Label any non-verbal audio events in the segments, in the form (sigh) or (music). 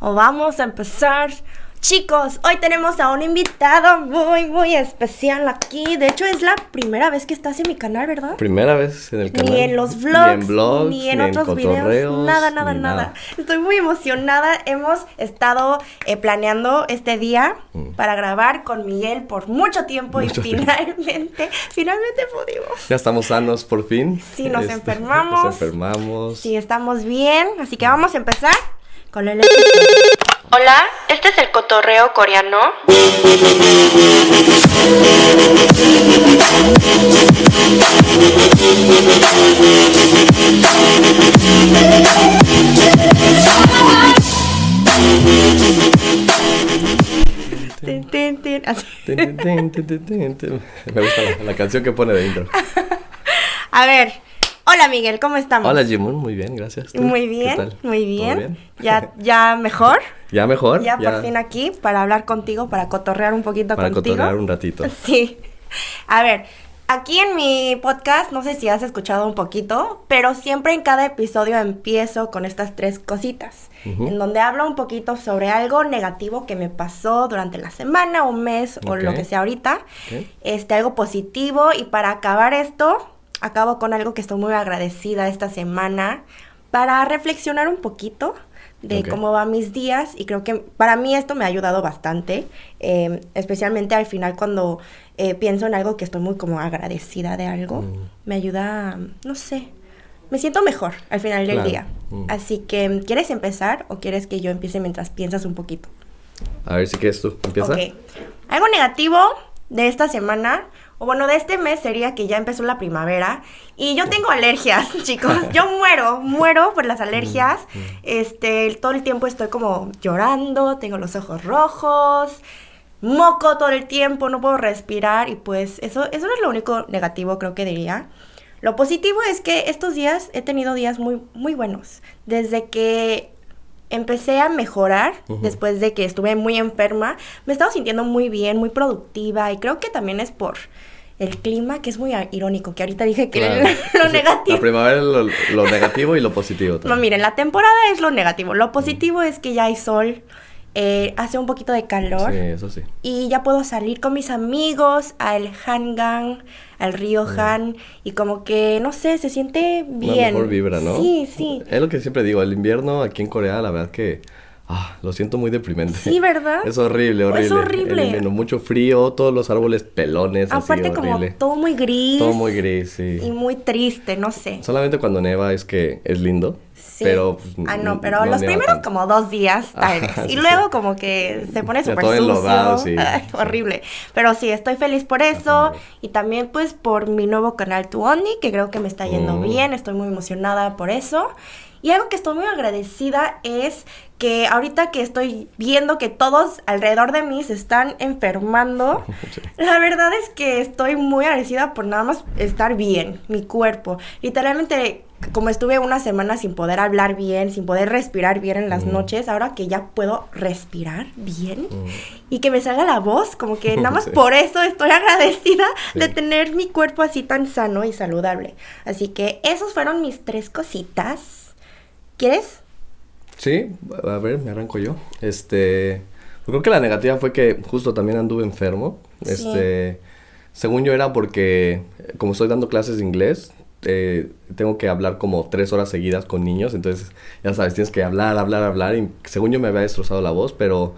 o vamos a empezar. Chicos, hoy tenemos a un invitado muy, muy especial aquí. De hecho, es la primera vez que estás en mi canal, ¿verdad? Primera vez en el canal. Ni en los vlogs, ni en, blogs, ni en otros videos. Nada, nada, nada, Estoy muy emocionada. Hemos estado eh, planeando este día mm. para grabar con Miguel por mucho tiempo y finalmente, (laughs) finalmente pudimos. Ya estamos sanos por fin. Sí, nos este, (laughs) enfermamos. Nos enfermamos. Sí, estamos bien. Así que vamos a empezar con el Hola, este es el cotorreo coreano. Me gusta la, la canción que pone de intro. (laughs) A ver, Hola Miguel, ¿cómo estamos? Hola Jimun, muy bien, gracias. Muy bien, muy bien. Ya, ya mejor. (laughs) ya mejor. Ya, por fin aquí para hablar contigo, para cotorrear un poquito para contigo. Para cotorrear un ratito. (laughs) Sí. A ver, aquí en mi podcast, no sé si has escuchado un poquito, pero siempre en cada episodio empiezo con estas tres cositas, en donde hablo un poquito sobre algo negativo que me pasó durante la semana, un mes o lo que sea ahorita, este algo positivo y para acabar esto acabo con algo que estoy muy agradecida esta semana para reflexionar un poquito de cómo van mis días y creo que para mí esto me ha ayudado bastante, em, especialmente al final cuando eh, pienso en algo que estoy muy como agradecida de algo, mm. me ayuda, no sé, me siento mejor al final del día. Mm. Así que, ¿quieres empezar o quieres que yo empiece mientras piensas un poquito? A ver si quieres tú, empieza. Algo negativo de esta semana o bueno, de este mes sería que ya empezó la primavera y yo tengo alergias, (laughs) chicos. Yo muero, muero por las alergias. Mm, mm. Este, todo el tiempo estoy como llorando, tengo los ojos rojos, moco todo el tiempo, no puedo respirar y pues eso, eso es lo único negativo creo que diría. Lo positivo es que estos días he tenido días muy, muy buenos. Desde que empecé a mejorar después de que estuve muy enferma. Me he estado sintiendo muy bien, muy productiva y creo que también es por el clima, que es muy irónico, que ahorita dije que (laughs) lo, negativo. La primavera es lo, negativo y lo positivo también. No, miren, la temporada es lo negativo. Lo positivo es que ya hay sol, eh, hace un poquito de calor. Sí, eso sí. Y ya puedo salir con mis amigos al Hangang, al río Han, y como que, no sé, se siente bien. Una mejor vibra, ¿no? Sí, sí. Es lo que siempre digo, el invierno aquí en Corea, la verdad que Ah, lo siento muy deprimente. Sí, ¿verdad? (laughs) Es horrible, horrible. Es horrible. mucho frío, todos los árboles pelones. Aparte, como todo muy gris. Todo muy gris, sí. Y muy triste, no sé. Solamente cuando neva es que es lindo. Sí. Pero. Pues, ah, no, pero los primeros como dos días, (laughs) tal vez. y luego, como que se pone súper sucio. (laughs) sí. horrible. Pero sí, estoy feliz por eso. Y también, pues, por mi nuevo canal Tuoni, que creo que me está yendo mm. bien. Estoy muy emocionada por eso. Y algo que estoy muy agradecida es que ahorita que estoy viendo que todos alrededor de mí se están enfermando, (laughs) la verdad es que estoy muy agradecida por nada más estar bien, mi cuerpo. Literalmente, como estuve una semana sin poder hablar bien, sin poder respirar bien en las mm. noches, ahora que ya puedo respirar bien mm. y que me salga la voz, como que nada más (laughs) por eso estoy agradecida de tener mi cuerpo así tan sano y saludable. Así que esos fueron mis tres cositas. ¿Quieres? Sí, a ver, me arranco yo. Este, creo que la negativa fue que justo también anduve enfermo. Este, según yo era porque como estoy dando clases de inglés, eh, tengo que hablar como tres horas seguidas con niños, entonces ya sabes, tienes que hablar, hablar, hablar y según yo me había destrozado la voz, pero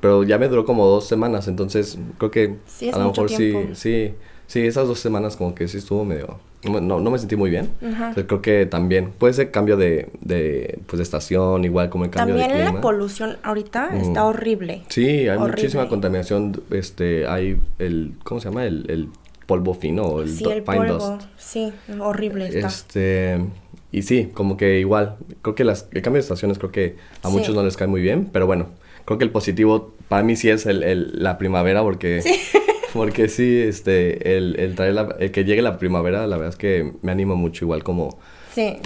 pero ya me duró como dos semanas, entonces creo que a lo mejor sí, sí, sí, esas dos semanas como que sí estuvo medio no, no me sentí muy bien. creo que también puede ser cambio de, de, pues, de estación, igual como el cambio de clima. También la polución ahorita está horrible. Sí, hay muchísima contaminación. Este, hay el, ¿cómo se llama? El, el polvo fino, el, sí, el polvo. Sí, horrible está. Este, y sí, como que igual, creo que las, el cambio de estaciones creo que a muchos no les cae muy bien, pero bueno, creo que el positivo para mí sí es el, el la primavera porque... Sí. (laughs) Porque sí, este, el, el traer la, el que llegue la primavera, la verdad es que me anima mucho igual como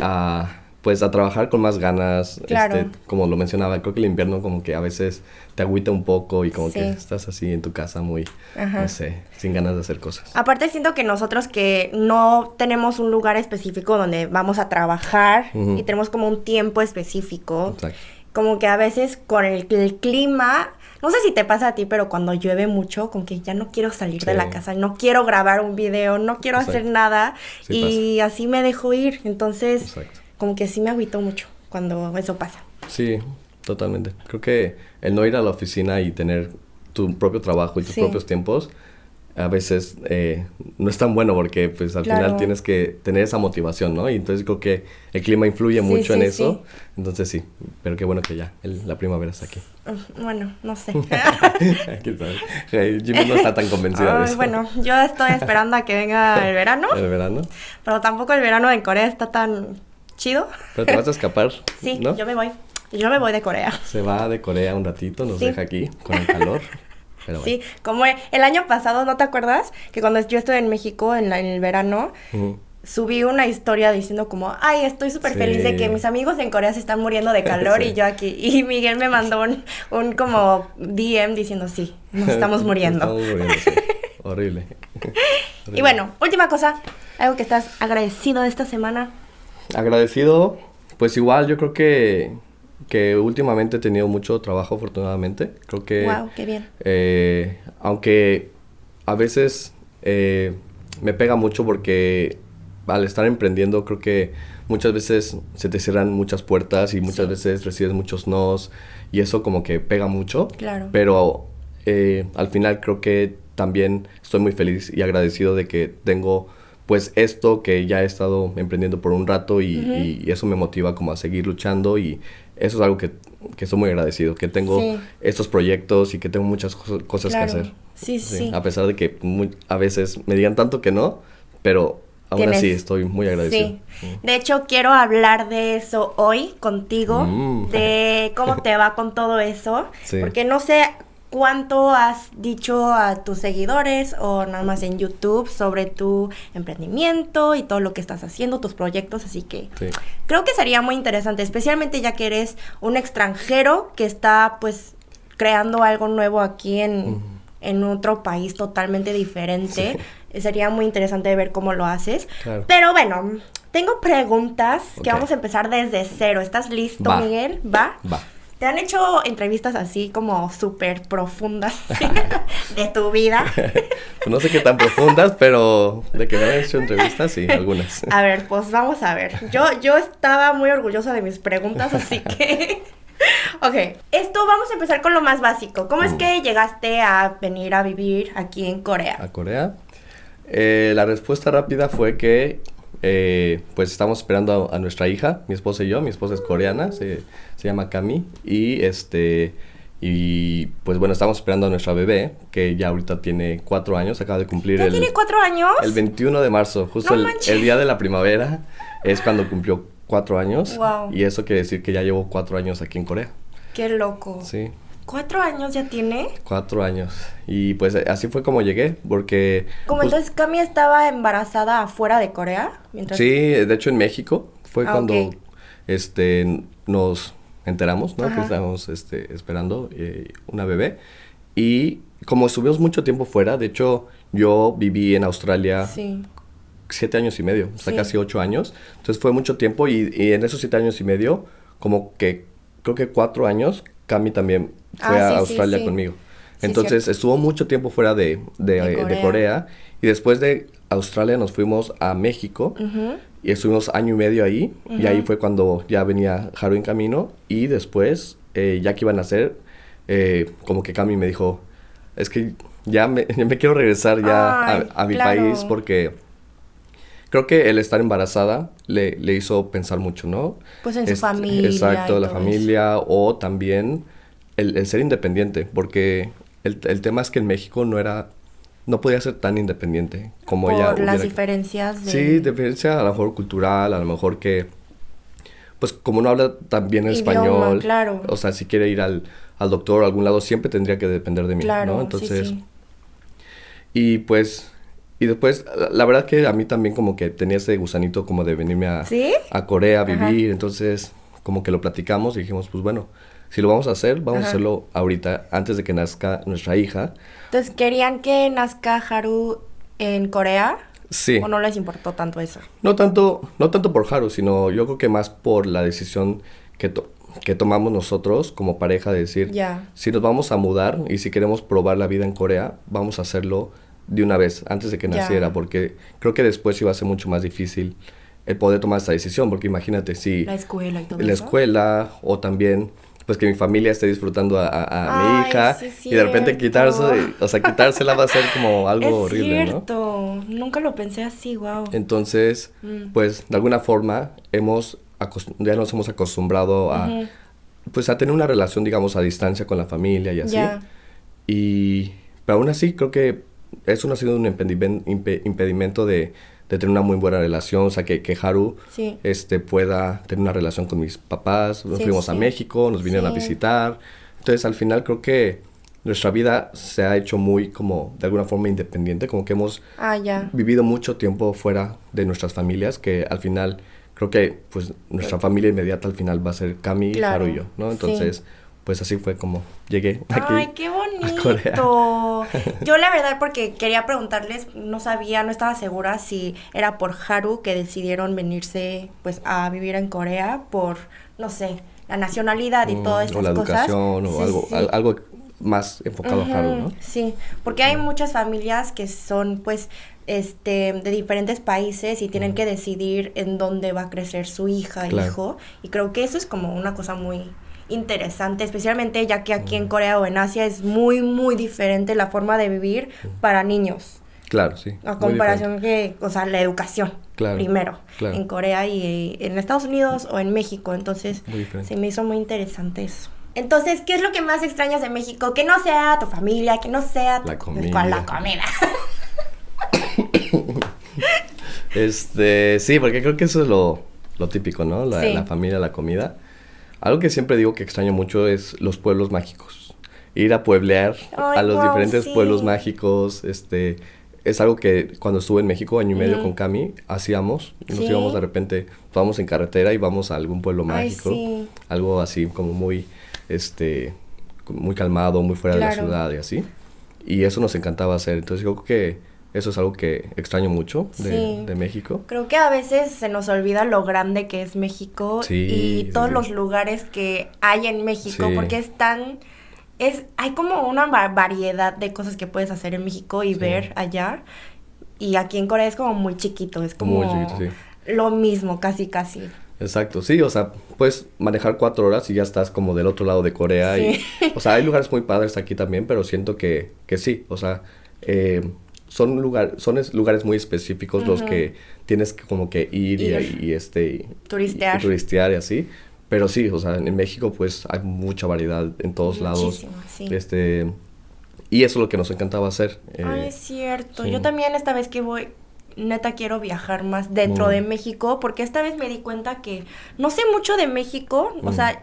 a, pues a trabajar con más ganas, este, como lo mencionaba, creo que el invierno como que a veces te agüita un poco y como que estás así en tu casa muy, no sé, sin ganas de hacer cosas. Aparte siento que nosotros que no tenemos un lugar específico donde vamos a trabajar y tenemos como un tiempo específico. como que a veces con el, clima, no sé si te pasa a ti, pero cuando llueve mucho, como que ya no quiero salir de la casa, no quiero grabar un video, no quiero hacer nada y así me dejo ir. Entonces, como que sí me agüito mucho cuando eso pasa. Sí, totalmente. Creo que el no ir a la oficina y tener tu propio trabajo y tus propios tiempos a veces eh, no es tan bueno porque pues al final tienes que tener esa motivación, ¿no? Y entonces creo que el clima influye mucho en eso. Entonces sí, pero qué bueno que ya la primavera está aquí. Bueno, no sé. (laughs) Jimmy no está tan convencida de eso. Bueno, yo estoy esperando a que venga (laughs) el verano. El verano. Pero tampoco el verano en Corea está tan chido. Pero te vas a escapar. (laughs) Sí, yo me voy. Yo me voy de Corea. Se va de Corea un ratito, nos deja aquí con el calor. Sí, como el año pasado, ¿no te acuerdas? Que cuando yo estuve en México en, el verano, subí una historia diciendo como, ay, estoy súper feliz de que mis amigos en Corea se están muriendo de calor (laughs) y yo aquí. Y Miguel me mandó un, un como DM diciendo, sí, nos estamos (laughs) muriendo. (laughs) Horrible. Y bueno, última cosa, algo que estás agradecido de esta semana. Agradecido, pues igual yo creo que que últimamente he tenido mucho trabajo, afortunadamente. Creo que... ¡Wow! ¡Qué bien! Eh, aunque a veces eh, me pega mucho porque al estar emprendiendo creo que muchas veces se te cierran muchas puertas y muchas veces recibes muchos nos y eso como que pega mucho. Claro. Pero eh, al final creo que también estoy muy feliz y agradecido de que tengo pues esto que ya he estado emprendiendo por un rato y, y, eso me motiva como a seguir luchando y eso es algo que, que estoy muy agradecido, que tengo estos proyectos y que tengo muchas cosas que hacer. Sí, sí, A pesar de que a veces me digan tanto que no, pero aún así estoy muy agradecido. Sí. De hecho, quiero hablar de eso hoy contigo, mm. de cómo te va con todo eso, porque no sé ¿Cuánto has dicho a tus seguidores o nada más en YouTube sobre tu emprendimiento y todo lo que estás haciendo, tus proyectos? Así que creo que sería muy interesante, especialmente ya que eres un extranjero que está pues creando algo nuevo aquí en, otro país totalmente diferente. Sería muy interesante ver cómo lo haces. Pero bueno, tengo preguntas que vamos a empezar desde cero. ¿Estás listo, Miguel? ¿Va? Va. ¿Te han hecho entrevistas así como súper profundas (laughs) de tu vida? (laughs) no sé qué tan profundas, pero de que me han hecho entrevistas, sí, algunas. A ver, pues vamos a ver. Yo, yo estaba muy orgullosa de mis preguntas, así (laughs) que... ok, esto vamos a empezar con lo más básico. ¿Cómo es que llegaste a venir a vivir aquí en Corea? ¿A Corea? Eh, la respuesta rápida fue que eh, pues estamos esperando a, nuestra hija, mi esposa y yo. Mi esposa es coreana, se, llama Cami. Y este. Y pues bueno, estamos esperando a nuestra bebé, que ya ahorita tiene cuatro años, acaba de cumplir ¿Ya tiene cuatro años? El 21 de marzo, justo el, día de la primavera, es cuando cumplió cuatro años. Y eso quiere decir que ya llevo cuatro años aquí en Corea. Qué loco. Sí. ¿Cuatro años ya tiene? Cuatro años. Y pues así fue como llegué, porque... ¿Cómo pues entonces Cami estaba embarazada afuera de Corea? Mientras... Sí, de hecho en México fue ah, cuando este, nos enteramos, ¿no? Que estábamos este, esperando eh, una bebé. Y como estuvimos mucho tiempo fuera, de hecho yo viví en Australia siete años y medio, o sea, casi ocho años. Entonces fue mucho tiempo y, y en esos siete años y medio, como que creo que cuatro años, Cami también fue ah, a Australia conmigo. Entonces estuvo mucho tiempo fuera de, de, Corea. y después de Australia nos fuimos a México. Y estuvimos año y medio ahí. Y ahí fue cuando ya venía Haru en camino. Y después eh, ya que iban a hacer eh, como que Cami me dijo es que ya me, (laughs) me quiero regresar ya a, mi país porque creo que el estar embarazada le, le hizo pensar mucho, ¿no? Pues en su este, familia. Exacto, la familia o también el, ser independiente, porque el, tema es que en México no era, no podía ser tan independiente como Por ella. las diferencias de... Sí, diferencia a lo mejor cultural, a lo mejor que, pues como no habla tan bien el español, claro. o sea, si quiere ir al, al doctor a algún lado, siempre tendría que depender de mí, claro, ¿no? Entonces, y pues... Y después, la verdad que a mí también como que tenía ese gusanito como de venirme a, a Corea a vivir, entonces como que lo platicamos y dijimos, pues bueno, si lo vamos a hacer, vamos a hacerlo ahorita, antes de que nazca nuestra hija. Entonces, ¿querían que nazca Haru en Corea? Sí. ¿O no les importó tanto eso? No tanto, no tanto por Haru, sino yo creo que más por la decisión que que tomamos nosotros como pareja de decir, si nos vamos a mudar y si queremos probar la vida en Corea, vamos a hacerlo de una vez, antes de que naciera, porque creo que después iba a ser mucho más difícil el poder tomar esta decisión, porque imagínate si... La escuela y todo La escuela o también pues que mi familia esté disfrutando a, mi hija y de repente quitarse, o sea, quitársela va a ser como (laughs) algo es horrible, cierto. Nunca lo pensé así, wow. Entonces, mm. pues de alguna forma hemos ya nos hemos acostumbrado a pues a tener una relación digamos a distancia con la familia y así. Y pero aún así creo que eso no ha sido un impedimento de de tener una muy buena relación, o sea, que, que Haru este, pueda tener una relación con mis papás. Nos fuimos a México, nos vinieron a visitar. Entonces, al final creo que nuestra vida se ha hecho muy como de alguna forma independiente, como que hemos ah, vivido mucho tiempo fuera de nuestras familias, que al final creo que pues nuestra familia inmediata al final va a ser Cami, Haru y yo, ¿no? Entonces pues así fue como llegué aquí. Ay, qué bonito. (laughs) Yo la verdad porque quería preguntarles, no sabía, no estaba segura si era por Haru que decidieron venirse pues a vivir en Corea por no sé, la nacionalidad y mm, todas estas o la cosas. educación o algo algo más enfocado a Haru, ¿no? Sí, porque hay muchas familias que son pues este, de diferentes países y tienen que decidir en dónde va a crecer su hija, hijo. Y creo que eso es como una cosa muy, interesante, especialmente ya que aquí en Corea o en Asia es muy, muy diferente la forma de vivir para niños. Claro, sí. A comparación que, o sea, la educación primero en Corea y en Estados Unidos o en México. Entonces, se me hizo muy interesante eso. Entonces, ¿qué es lo que más extrañas de México? Que no sea tu familia, que no sea la comida. la comida. (laughs) este, sí, porque creo que eso es lo, típico, ¿no? La, la familia, la comida. Algo que siempre digo que extraño mucho es los pueblos mágicos. Ir a pueblear a los diferentes pueblos mágicos, este, es algo que cuando estuve en México, año y medio con Cami, hacíamos. Nos íbamos de repente, vamos en carretera y vamos a algún pueblo mágico. Algo así como muy, este, muy calmado, muy fuera de la ciudad y así. Y eso nos encantaba hacer. Entonces yo creo que eso es algo que extraño mucho de, México. Creo que a veces se nos olvida lo grande que es México y todos los lugares que hay en México, porque es tan... Es, hay como una variedad de cosas que puedes hacer en México y ver allá. Y aquí en Corea es como muy chiquito, es como lo mismo, casi, casi. Exacto, sí, o sea, puedes manejar cuatro horas y ya estás como del otro lado de Corea. Y, o sea, hay lugares muy padres aquí también, pero siento que, que sí, o sea, eh, son, lugar, son lugares muy específicos los que tienes que como que ir, Y, este... Turistear. Y, turistear y así. Pero sí, o sea, en México pues hay mucha variedad en todos lados. Sí. Este... Y eso es lo que nos encantaba hacer. Eh, es cierto. Yo también esta vez que voy, neta quiero viajar más dentro de México, porque esta vez me di cuenta que no sé mucho de México, o sea,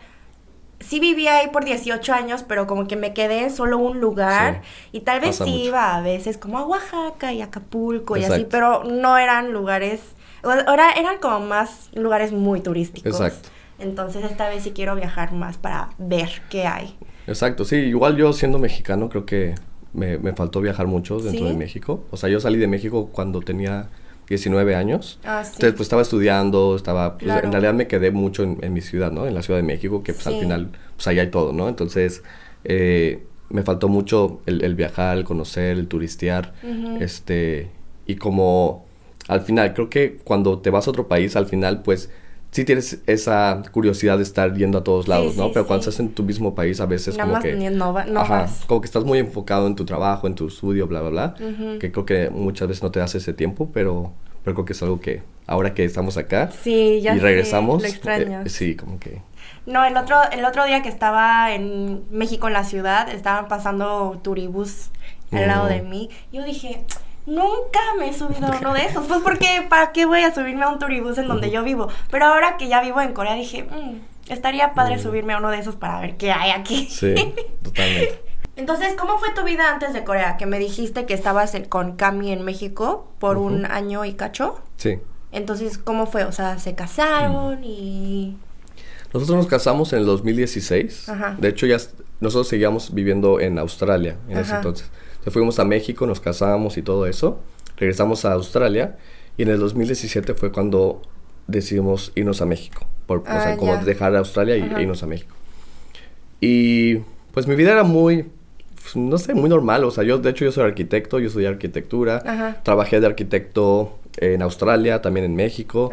sí vivía ahí por 18 años, pero como que me quedé en solo un lugar y tal vez sí iba a veces como a Oaxaca y Acapulco y así, pero no eran lugares, ahora eran como más lugares muy turísticos. Exacto. Entonces esta vez sí quiero viajar más para ver qué hay. Exacto, sí, igual yo siendo mexicano creo que me, me faltó viajar mucho dentro de México. O sea, yo salí de México cuando tenía 19 años. Ah, Entonces, pues estaba estudiando, estaba, pues, en realidad me quedé mucho en, mi ciudad, ¿no? En la Ciudad de México, que pues al final, pues allá hay todo, ¿no? Entonces, eh, me faltó mucho el, viajar, el conocer, el turistear, este, y como al final, creo que cuando te vas a otro país, al final, pues sí tienes esa curiosidad de estar yendo a todos lados, ¿no? Pero cuando estás en tu mismo país a veces como que... No, no ajá, como que estás muy enfocado en tu trabajo, en tu estudio, bla, bla, bla. Que creo que muchas veces no te das ese tiempo, pero, pero creo que es algo que ahora que estamos acá sí, ya y regresamos... Sé, lo eh, sí, como que... No, el otro, el otro día que estaba en México, en la ciudad, estaban pasando turibús al lado de mí. Yo dije Nunca me he subido a uno de esos. Pues porque, ¿para qué voy a subirme a un turibús en donde yo vivo? Pero ahora que ya vivo en Corea dije, mm, estaría padre mm. subirme a uno de esos para ver qué hay aquí. Sí, totalmente. (laughs) Entonces, ¿cómo fue tu vida antes de Corea? Que me dijiste que estabas con Cami en México por un año y cacho. Sí. Entonces, ¿cómo fue? O sea, ¿se casaron y...? Nosotros nos casamos en el 2016. Ajá. De hecho, ya nosotros seguíamos viviendo en Australia en ese entonces fuimos a México, nos casamos y todo eso. Regresamos a Australia y en el 2017 fue cuando decidimos irnos a México. por, o sea, ah, como dejar Australia y irnos a México. Y pues mi vida era muy, no sé, muy normal. O sea, yo, de hecho, yo soy arquitecto, yo estudié arquitectura. Trabajé de arquitecto en Australia, también en México.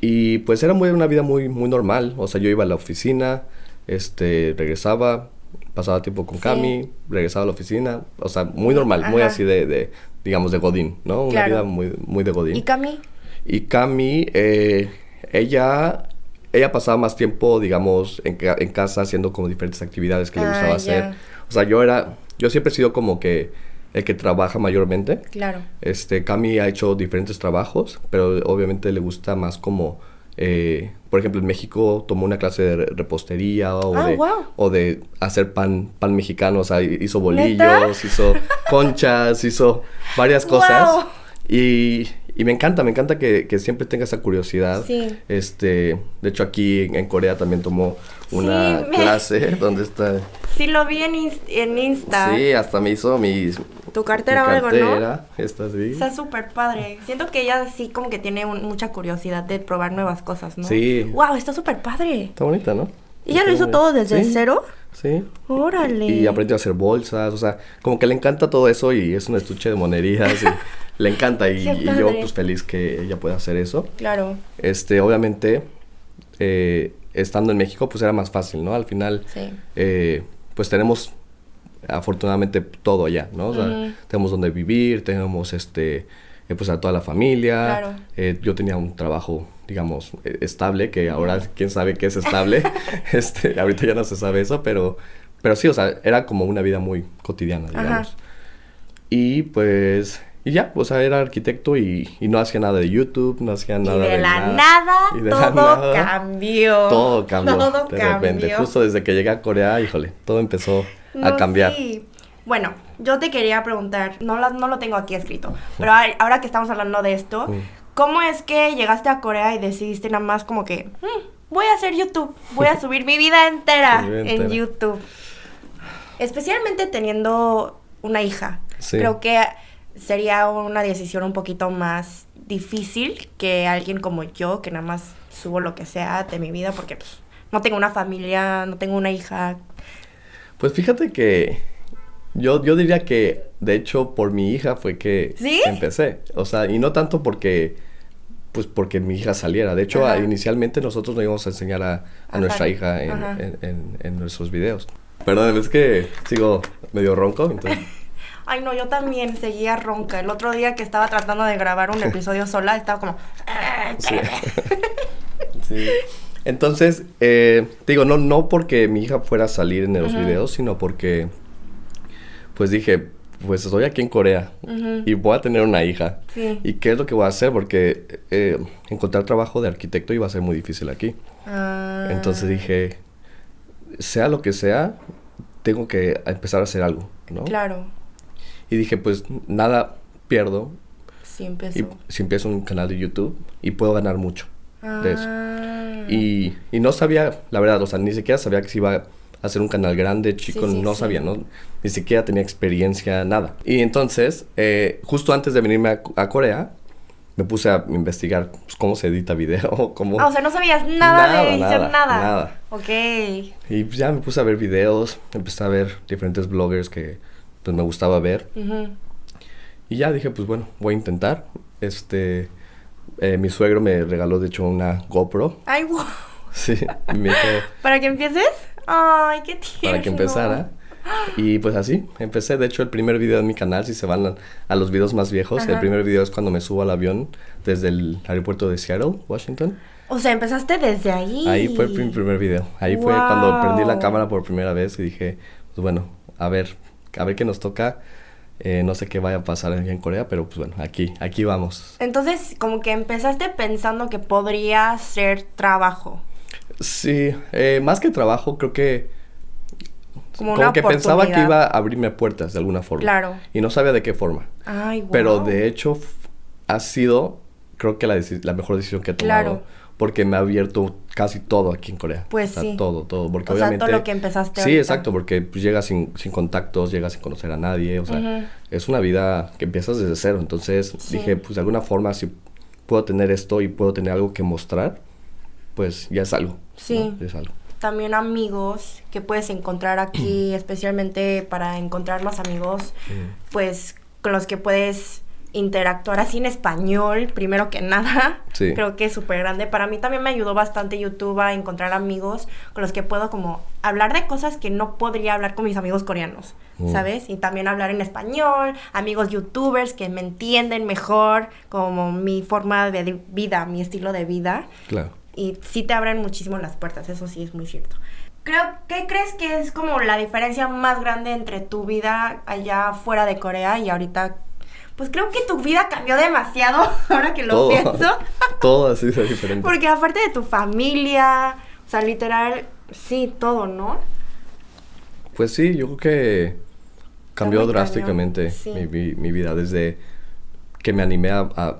Y pues era muy, una vida muy, muy normal. O sea, yo iba a la oficina, este, regresaba, pasaba tiempo con Cami, regresaba a la oficina. O sea, muy normal, muy así de, de, digamos, de Godín, ¿no? Una vida muy, muy de Godín. ¿Y Cami? Y Cami, eh, ella ella pasaba más tiempo, digamos, en, en, casa haciendo como diferentes actividades que le gustaba ah, hacer. O sea, yo era, yo siempre he sido como que el que trabaja mayormente. Claro. Este, Cami ha hecho diferentes trabajos, pero obviamente le gusta más como, eh, por ejemplo, en México tomó una clase de repostería o, ah, de, o de hacer pan, pan mexicano, o sea, hizo bolillos, hizo (laughs) conchas, hizo varias cosas. Y, y me encanta, me encanta que, que, siempre tenga esa curiosidad. Sí. Este, de hecho aquí en, Corea también tomó una clase (laughs) donde está. Sí, lo vi en, en Insta. Sí, hasta me hizo mi... Tu cartera o algo, ¿no? Esta sí. Está súper padre. Siento que ella sí como que tiene mucha curiosidad de probar nuevas cosas, ¿no? Sí. Wow, está súper padre. Está bonita, ¿no? ¿Y ella lo hizo todo desde cero? Sí. Órale. Y aprendió a hacer bolsas, o sea, como que le encanta todo eso y es un estuche de monerías y (laughs) le encanta y, yo pues feliz que ella pueda hacer eso. Claro. Este, obviamente, eh, estando en México pues era más fácil, ¿no? Al final, sí. eh, pues tenemos afortunadamente todo allá, ¿no? O sea, tenemos donde vivir, tenemos este, eh, pues a toda la familia. Claro. Eh, yo tenía un trabajo digamos, e, estable, que ahora quién sabe qué es estable. (laughs) este, ahorita ya no se sabe eso, pero, pero sí, o sea, era como una vida muy cotidiana, digamos. Y pues, y ya, o sea, era arquitecto y, y, no hacía nada de YouTube, no hacía nada de, de la nada. y de todo la nada, cambió. Todo cambió. Todo de repente, justo desde que llegué a Corea, híjole, todo empezó a cambiar. Sí. Bueno, yo te quería preguntar, no, no lo tengo aquí escrito, pero ahora que estamos hablando de esto, ¿Cómo es que llegaste a Corea y decidiste nada más como que, mm, voy a hacer YouTube, voy a (laughs) subir mi vida entera en YouTube? Especialmente teniendo una hija. Creo que sería una decisión un poquito más difícil que alguien como yo, que nada más subo lo que sea de mi vida, porque pues, no tengo una familia, no tengo una hija. Pues fíjate que yo, yo diría que, de hecho, por mi hija fue que empecé. O sea, y no tanto porque pues porque mi hija saliera. De hecho, inicialmente nosotros no íbamos a enseñar a, nuestra hija en, nuestros videos. Perdón, es que sigo medio ronco, entonces... (laughs) Ay, no, yo también seguía ronca. El otro día que estaba tratando de grabar un (laughs) episodio sola, estaba como... (laughs) sí. Entonces, eh, digo, no, no porque mi hija fuera a salir en los videos, sino porque, pues dije, pues estoy aquí en Corea y voy a tener una hija. ¿Y qué es lo que voy a hacer? Porque eh, encontrar trabajo de arquitecto iba a ser muy difícil aquí. Ah. Entonces dije, sea lo que sea, tengo que empezar a hacer algo, ¿no? Claro. Y dije, pues nada pierdo. Si empiezo. si empiezo un canal de YouTube y puedo ganar mucho de eso. Ah. Y, y no sabía, la verdad, o sea, ni siquiera sabía que se iba hacer un canal grande, chico, no sabía, ¿no? Ni siquiera tenía experiencia, nada. Y entonces, eh, justo antes de venirme a, Corea, me puse a investigar pues, cómo se edita video, (laughs) cómo... Ah, o sea, no sabías nada, de edición, nada, nada. Ok. Y pues, ya me puse a ver videos, empecé a ver diferentes bloggers que pues me gustaba ver. Y ya dije, pues bueno, voy a intentar. Este, eh, mi suegro me regaló de hecho una GoPro. Ay, wow. Sí, me (laughs) ¿Para que empieces? Ay, qué tierno. Para que empezara. Y pues así, empecé. De hecho, el primer video en mi canal, si se van a, los videos más viejos, el primer video es cuando me subo al avión desde el aeropuerto de Seattle, Washington. O sea, empezaste desde ahí. Ahí fue mi primer video. Ahí fue cuando prendí la cámara por primera vez y dije, pues bueno, a ver, a ver qué nos toca. Eh, no sé qué vaya a pasar en Corea, pero pues bueno, aquí, aquí vamos. Entonces, como que empezaste pensando que podría ser trabajo. Sí, eh, más que trabajo, creo que... Como, que pensaba que iba a abrirme puertas de alguna forma. Claro. Y no sabía de qué forma. Ay, wow. Pero de hecho ha sido, creo que la, la mejor decisión que he tomado. Claro. Porque me ha abierto casi todo aquí en Corea. Pues sí. Todo, todo. Porque o obviamente... Sea, todo lo que empezaste Sí, exacto. Porque pues, llegas sin, sin contactos, llegas sin conocer a nadie. O sea, es una vida que empiezas desde cero. Entonces dije, pues de alguna forma, si puedo tener esto y puedo tener algo que mostrar, pues ya es algo. Sí. es algo. También amigos que puedes encontrar aquí, (clears throat) especialmente para encontrar más amigos, pues con los que puedes interactuar así en español, primero que nada. (laughs) Sí. Creo que es súper grande. Para mí también me ayudó bastante YouTube a encontrar amigos con los que puedo como hablar de cosas que no podría hablar con mis amigos coreanos, mm. ¿sabes? Y también hablar en español, amigos youtubers que me entienden mejor como mi forma de vida, mi estilo de vida. Claro. Y sí te abren muchísimo las puertas, eso sí es muy cierto. Creo, ¿qué crees que es como la diferencia más grande entre tu vida allá fuera de Corea y ahorita pues creo que tu vida cambió demasiado (laughs) ahora que lo pienso. (laughs) todo así es diferente. Porque aparte de tu familia, o sea, literal, sí, todo, ¿no? Pues sí, yo creo que cambió drásticamente mi, vida desde que me animé a,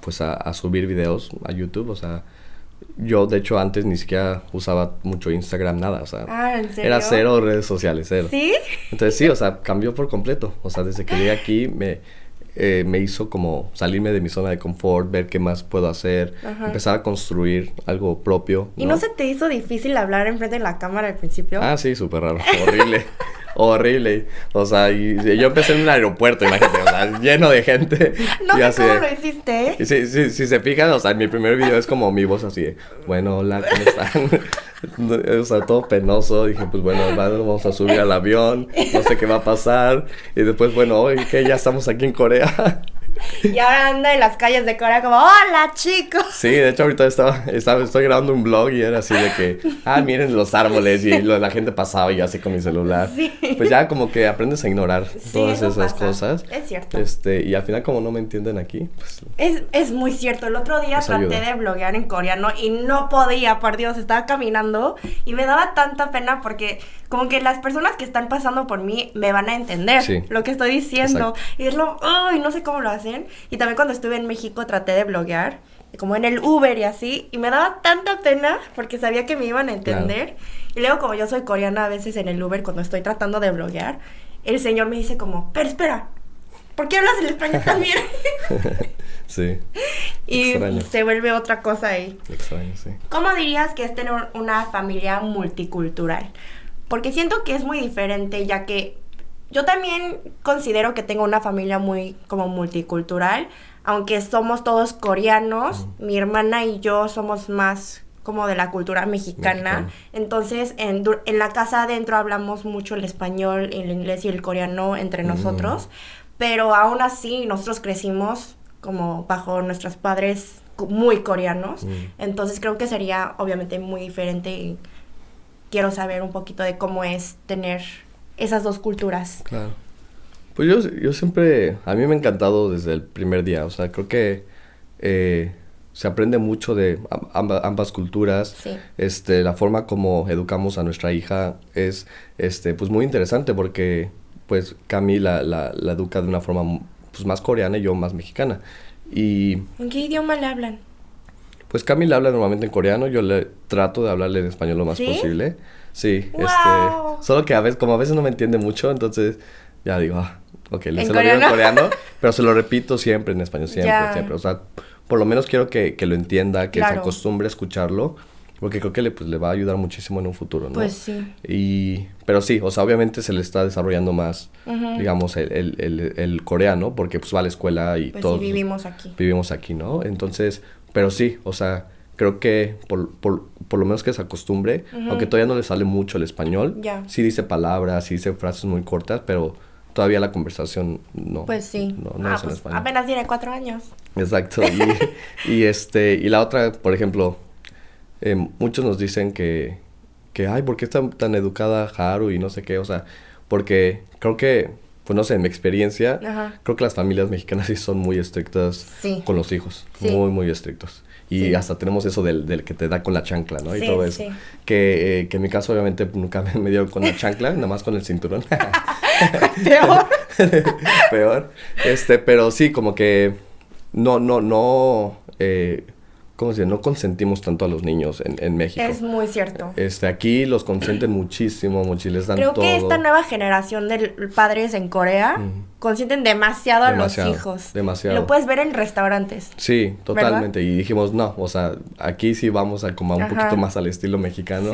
pues a, subir videos a YouTube, o sea, yo de hecho antes ni siquiera usaba mucho Instagram, nada, o sea, ah, era cero redes sociales, cero. ¿Sí? Entonces sí, o sea, cambió por completo, o sea, desde que llegué aquí me, eh, me hizo como salirme de mi zona de confort, ver qué más puedo hacer, empezar a construir algo propio. ¿Y no se te hizo difícil hablar enfrente de la cámara al principio? Ah, sí, súper raro, horrible. (laughs) horrible. O sea, y, yo empecé en un aeropuerto, imagínate, o sea, lleno de gente. (laughs) No sé cómo lo hiciste. Y si, si, si, se fijan, o sea, en mi primer video es como mi voz así de, bueno, hola, ¿cómo están? (laughs) o sea, todo penoso. Dije, pues bueno, vamos a subir al avión, no sé qué va a pasar. Y después, bueno, hoy que ya estamos aquí en Corea. (laughs) Y ahora anda en las calles de Corea como, hola chicos. Sí, de hecho ahorita estaba, estaba, estoy grabando un blog y era así de que, ah, miren los árboles y la gente pasaba y así con mi celular. Sí. Pues ya como que aprendes a ignorar todas esas cosas. Es cierto. Este, y al final como no me entienden aquí, pues... Es, es muy cierto. El otro día traté de bloguear en coreano y no podía, por Dios, estaba caminando y me daba tanta pena porque como que las personas que están pasando por mí me van a entender lo que estoy diciendo. Y es lo, ay, no sé cómo lo hacen. Y también cuando estuve en México traté de bloguear, como en el Uber y así, y me daba tanta pena porque sabía que me iban a entender. Y luego como yo soy coreana a veces en el Uber cuando estoy tratando de bloguear, el señor me dice como, pero espera, ¿por qué hablas el español también? (laughs) sí. (laughs) Y se vuelve otra cosa ahí. Extraño, sí. ¿Cómo dirías que es tener una familia multicultural? Porque siento que es muy diferente, ya que yo también considero que tengo una familia muy como multicultural, aunque somos todos coreanos, mi hermana y yo somos más como de la cultura mexicana. Entonces, en, en, la casa adentro hablamos mucho el español, el inglés y el coreano entre mm. nosotros, pero aún así nosotros crecimos como bajo nuestros padres muy coreanos. Mm. Entonces, creo que sería obviamente muy diferente y quiero saber un poquito de cómo es tener esas dos culturas. Claro. Pues yo, yo siempre, a mí me ha encantado desde el primer día, o sea, creo que eh, se aprende mucho de ambas, culturas. Sí. Este, la forma como educamos a nuestra hija es, este, pues muy interesante porque, pues, Cami la, la, educa de una forma, pues, más coreana y yo más mexicana. Y... ¿En qué idioma le hablan? Pues Camila habla normalmente en coreano, yo le trato de hablarle en español lo más posible. Sí, este, solo que a veces, como a veces no me entiende mucho, entonces ya digo, ah, ok, le se lo digo en coreano, (laughs) pero se lo repito siempre en español, siempre, siempre. O sea, por lo menos quiero que, que lo entienda, que se acostumbre a escucharlo. Porque creo que le, pues, le va a ayudar muchísimo en un futuro, ¿no? Pues sí. Y, pero sí, o sea, obviamente se le está desarrollando más, digamos, el, el, el, coreano, porque pues va a la escuela y pues todos... Sí, vivimos aquí. Vivimos aquí, ¿no? Entonces, pero sí, o sea, creo que por, por, por lo menos que se acostumbre, aunque todavía no le sale mucho el español, sí dice palabras, sí dice frases muy cortas, pero todavía la conversación no. Pues sí. No, no ah, es en pues español. Apenas tiene cuatro años. Exacto. Y, (laughs) y, este, y la otra, por ejemplo, eh, muchos nos dicen que, que, ay, ¿por qué está tan educada Haru y no sé qué? O sea, porque creo que pues no sé, en mi experiencia, creo que las familias mexicanas sí son muy estrictas con los hijos. Muy, muy estrictos. Y hasta tenemos eso del, del, que te da con la chancla, ¿no? Y todo eso. Que, eh, que en mi caso, obviamente, nunca me dio con la chancla, nada más con el cinturón. (laughs) Peor. (laughs) Peor. Este, pero sí, como que no, no, no. Eh, ¿cómo se No consentimos tanto a los niños en, en, México. Es muy cierto. Este, aquí los consienten muchísimo, muchísimo, les dan Creo que esta nueva generación de padres en Corea consienten demasiado, a los hijos. Demasiado. Lo puedes ver en restaurantes. Sí, totalmente. Y dijimos, no, o sea, aquí sí vamos a como un poquito más al estilo mexicano.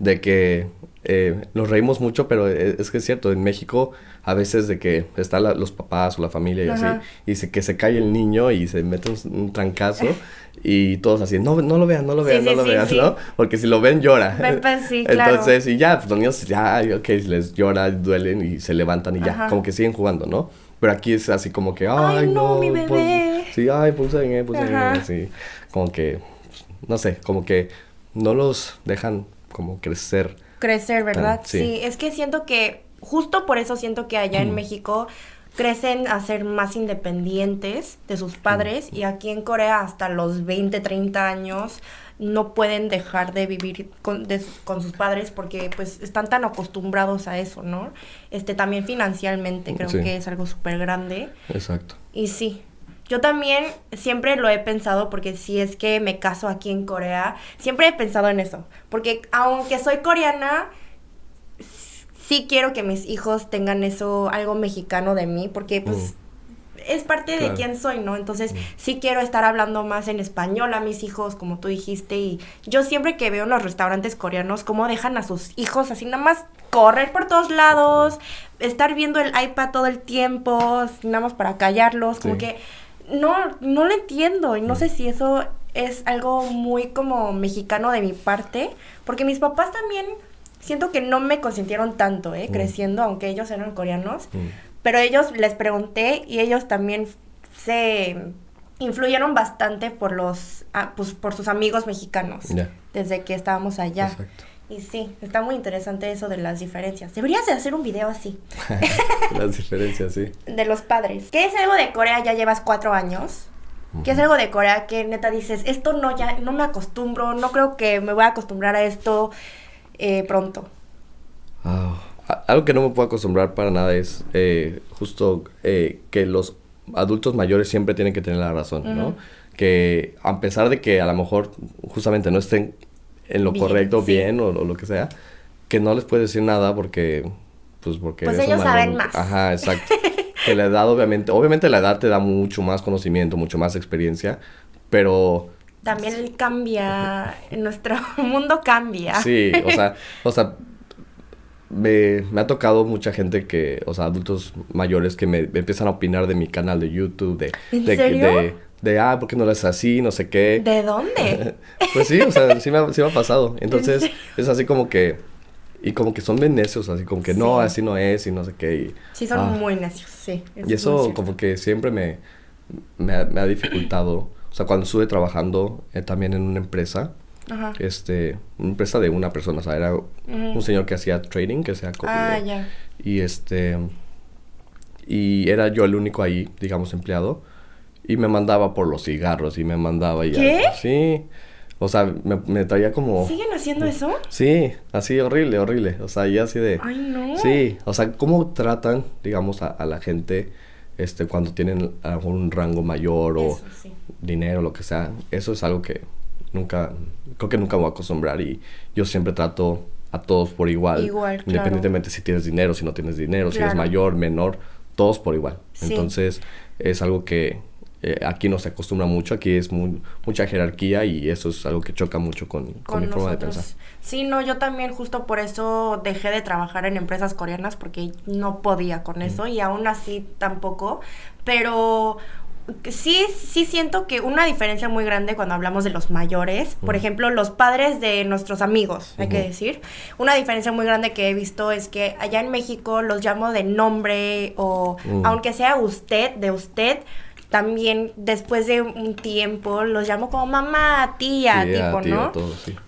De que eh, nos reímos mucho, pero e, es, que es cierto, en México a veces de que están los papás o la familia y así, y se, que se cae el niño y se mete un, trancazo (laughs) y todos así, no, no lo vean, no lo vean, no lo vean, ¿no? Porque si lo ven llora. Pues, (laughs) Entonces, y ya, pues, los niños ya, ok, les llora, duelen y se levantan y ya, como que siguen jugando, ¿no? Pero aquí es así como que, ay, no, mi pues, bebé. sí, ay, puse en puse en así, como que, no sé, como que no los dejan como crecer crecer, ¿verdad? sí. es que siento que, justo por eso siento que allá en México crecen a ser más independientes de sus padres y aquí en Corea hasta los 20, 30 años no pueden dejar de vivir con, con, sus padres porque pues están tan acostumbrados a eso, ¿no? Este también financieramente creo que es algo súper grande. Exacto. Y sí, yo también siempre lo he pensado porque si es que me caso aquí en Corea, siempre he pensado en eso. Porque aunque soy coreana, sí quiero que mis hijos tengan eso, algo mexicano de mí, porque pues mm. es parte de quién soy, ¿no? Entonces mm. sí quiero estar hablando más en español a mis hijos, como tú dijiste. Y yo siempre que veo en los restaurantes coreanos cómo dejan a sus hijos así nada más correr por todos lados, estar viendo el iPad todo el tiempo, nada más para callarlos, como que no, no lo entiendo y no sé si eso es algo muy como mexicano de mi parte, porque mis papás también siento que no me consintieron tanto, ¿eh? Mm. Creciendo, aunque ellos eran coreanos, mm. pero ellos les pregunté y ellos también se influyeron bastante por los, ah, pues, por sus amigos mexicanos, desde que estábamos allá. Exacto. Y sí, está muy interesante eso de las diferencias. Deberías de hacer un video así. (laughs) las diferencias, sí. De los padres. ¿Qué es algo de Corea? Ya llevas cuatro años. ¿Qué es algo de Corea que neta dices, esto no ya no me acostumbro, no creo que me voy a acostumbrar a esto eh, pronto? Ah, algo que no me puedo acostumbrar para nada es eh, justo eh, que los adultos mayores siempre tienen que tener la razón, ¿no? Que a pesar de que a lo mejor justamente no estén en lo correcto, bien o, lo que sea, que no les puedes decir nada porque, pues porque... Pues ellos saben más. Ajá, exacto. (laughs) que la edad obviamente, obviamente la edad te da mucho más conocimiento, mucho más experiencia, pero... También cambia, nuestro (laughs) mundo cambia. Sí, o sea, o sea, me, ha tocado mucha gente que, o sea, adultos mayores que me, empiezan a opinar de mi canal de YouTube, de, ¿En de, serio? de, ah, ¿por qué no lo haces así? No sé qué. ¿De dónde? (laughs) pues sí, o sea, sí me, ha, sí me ha pasado. Entonces, es así como que, y como que son bien necios, así como que no, así no es y no sé qué. Y, sí, son ah. muy necios, sí. Y eso como que siempre me, me, ha, dificultado. O sea, cuando estuve trabajando eh, también en una empresa, Ajá. este, una empresa de una persona, o sea, era un señor que hacía trading, que sea Ah, ya. Y este, y era yo el único ahí, digamos, empleado. Y me mandaba por los cigarros y me mandaba ya. ¿Qué? Sí. O sea, me, me traía como... ¿Siguen haciendo eso? Sí, así horrible, horrible. O sea, ya así de... Ay, no. Sí, o sea, cómo tratan, digamos, a, la gente este, cuando tienen algún rango mayor o dinero, lo que sea. Eso es algo que nunca, creo que nunca voy a acostumbrar y yo siempre trato a todos por igual. Igual, claro. Independientemente si tienes dinero, si no tienes dinero, si eres mayor, menor, todos por igual. Entonces, es algo que eh, aquí no se acostumbra mucho, aquí es muy, mucha jerarquía y eso es algo que choca mucho con, con, mi forma de pensar. Sí, no, yo también justo por eso dejé de trabajar en empresas coreanas porque no podía con mm. eso y aún así tampoco, pero sí, sí siento que una diferencia muy grande cuando hablamos de los mayores, por ejemplo, los padres de nuestros amigos, hay que decir, una diferencia muy grande que he visto es que allá en México los llamo de nombre o aunque sea usted, de usted, también después de un tiempo los llamo como mamá, tía, tipo, ¿no?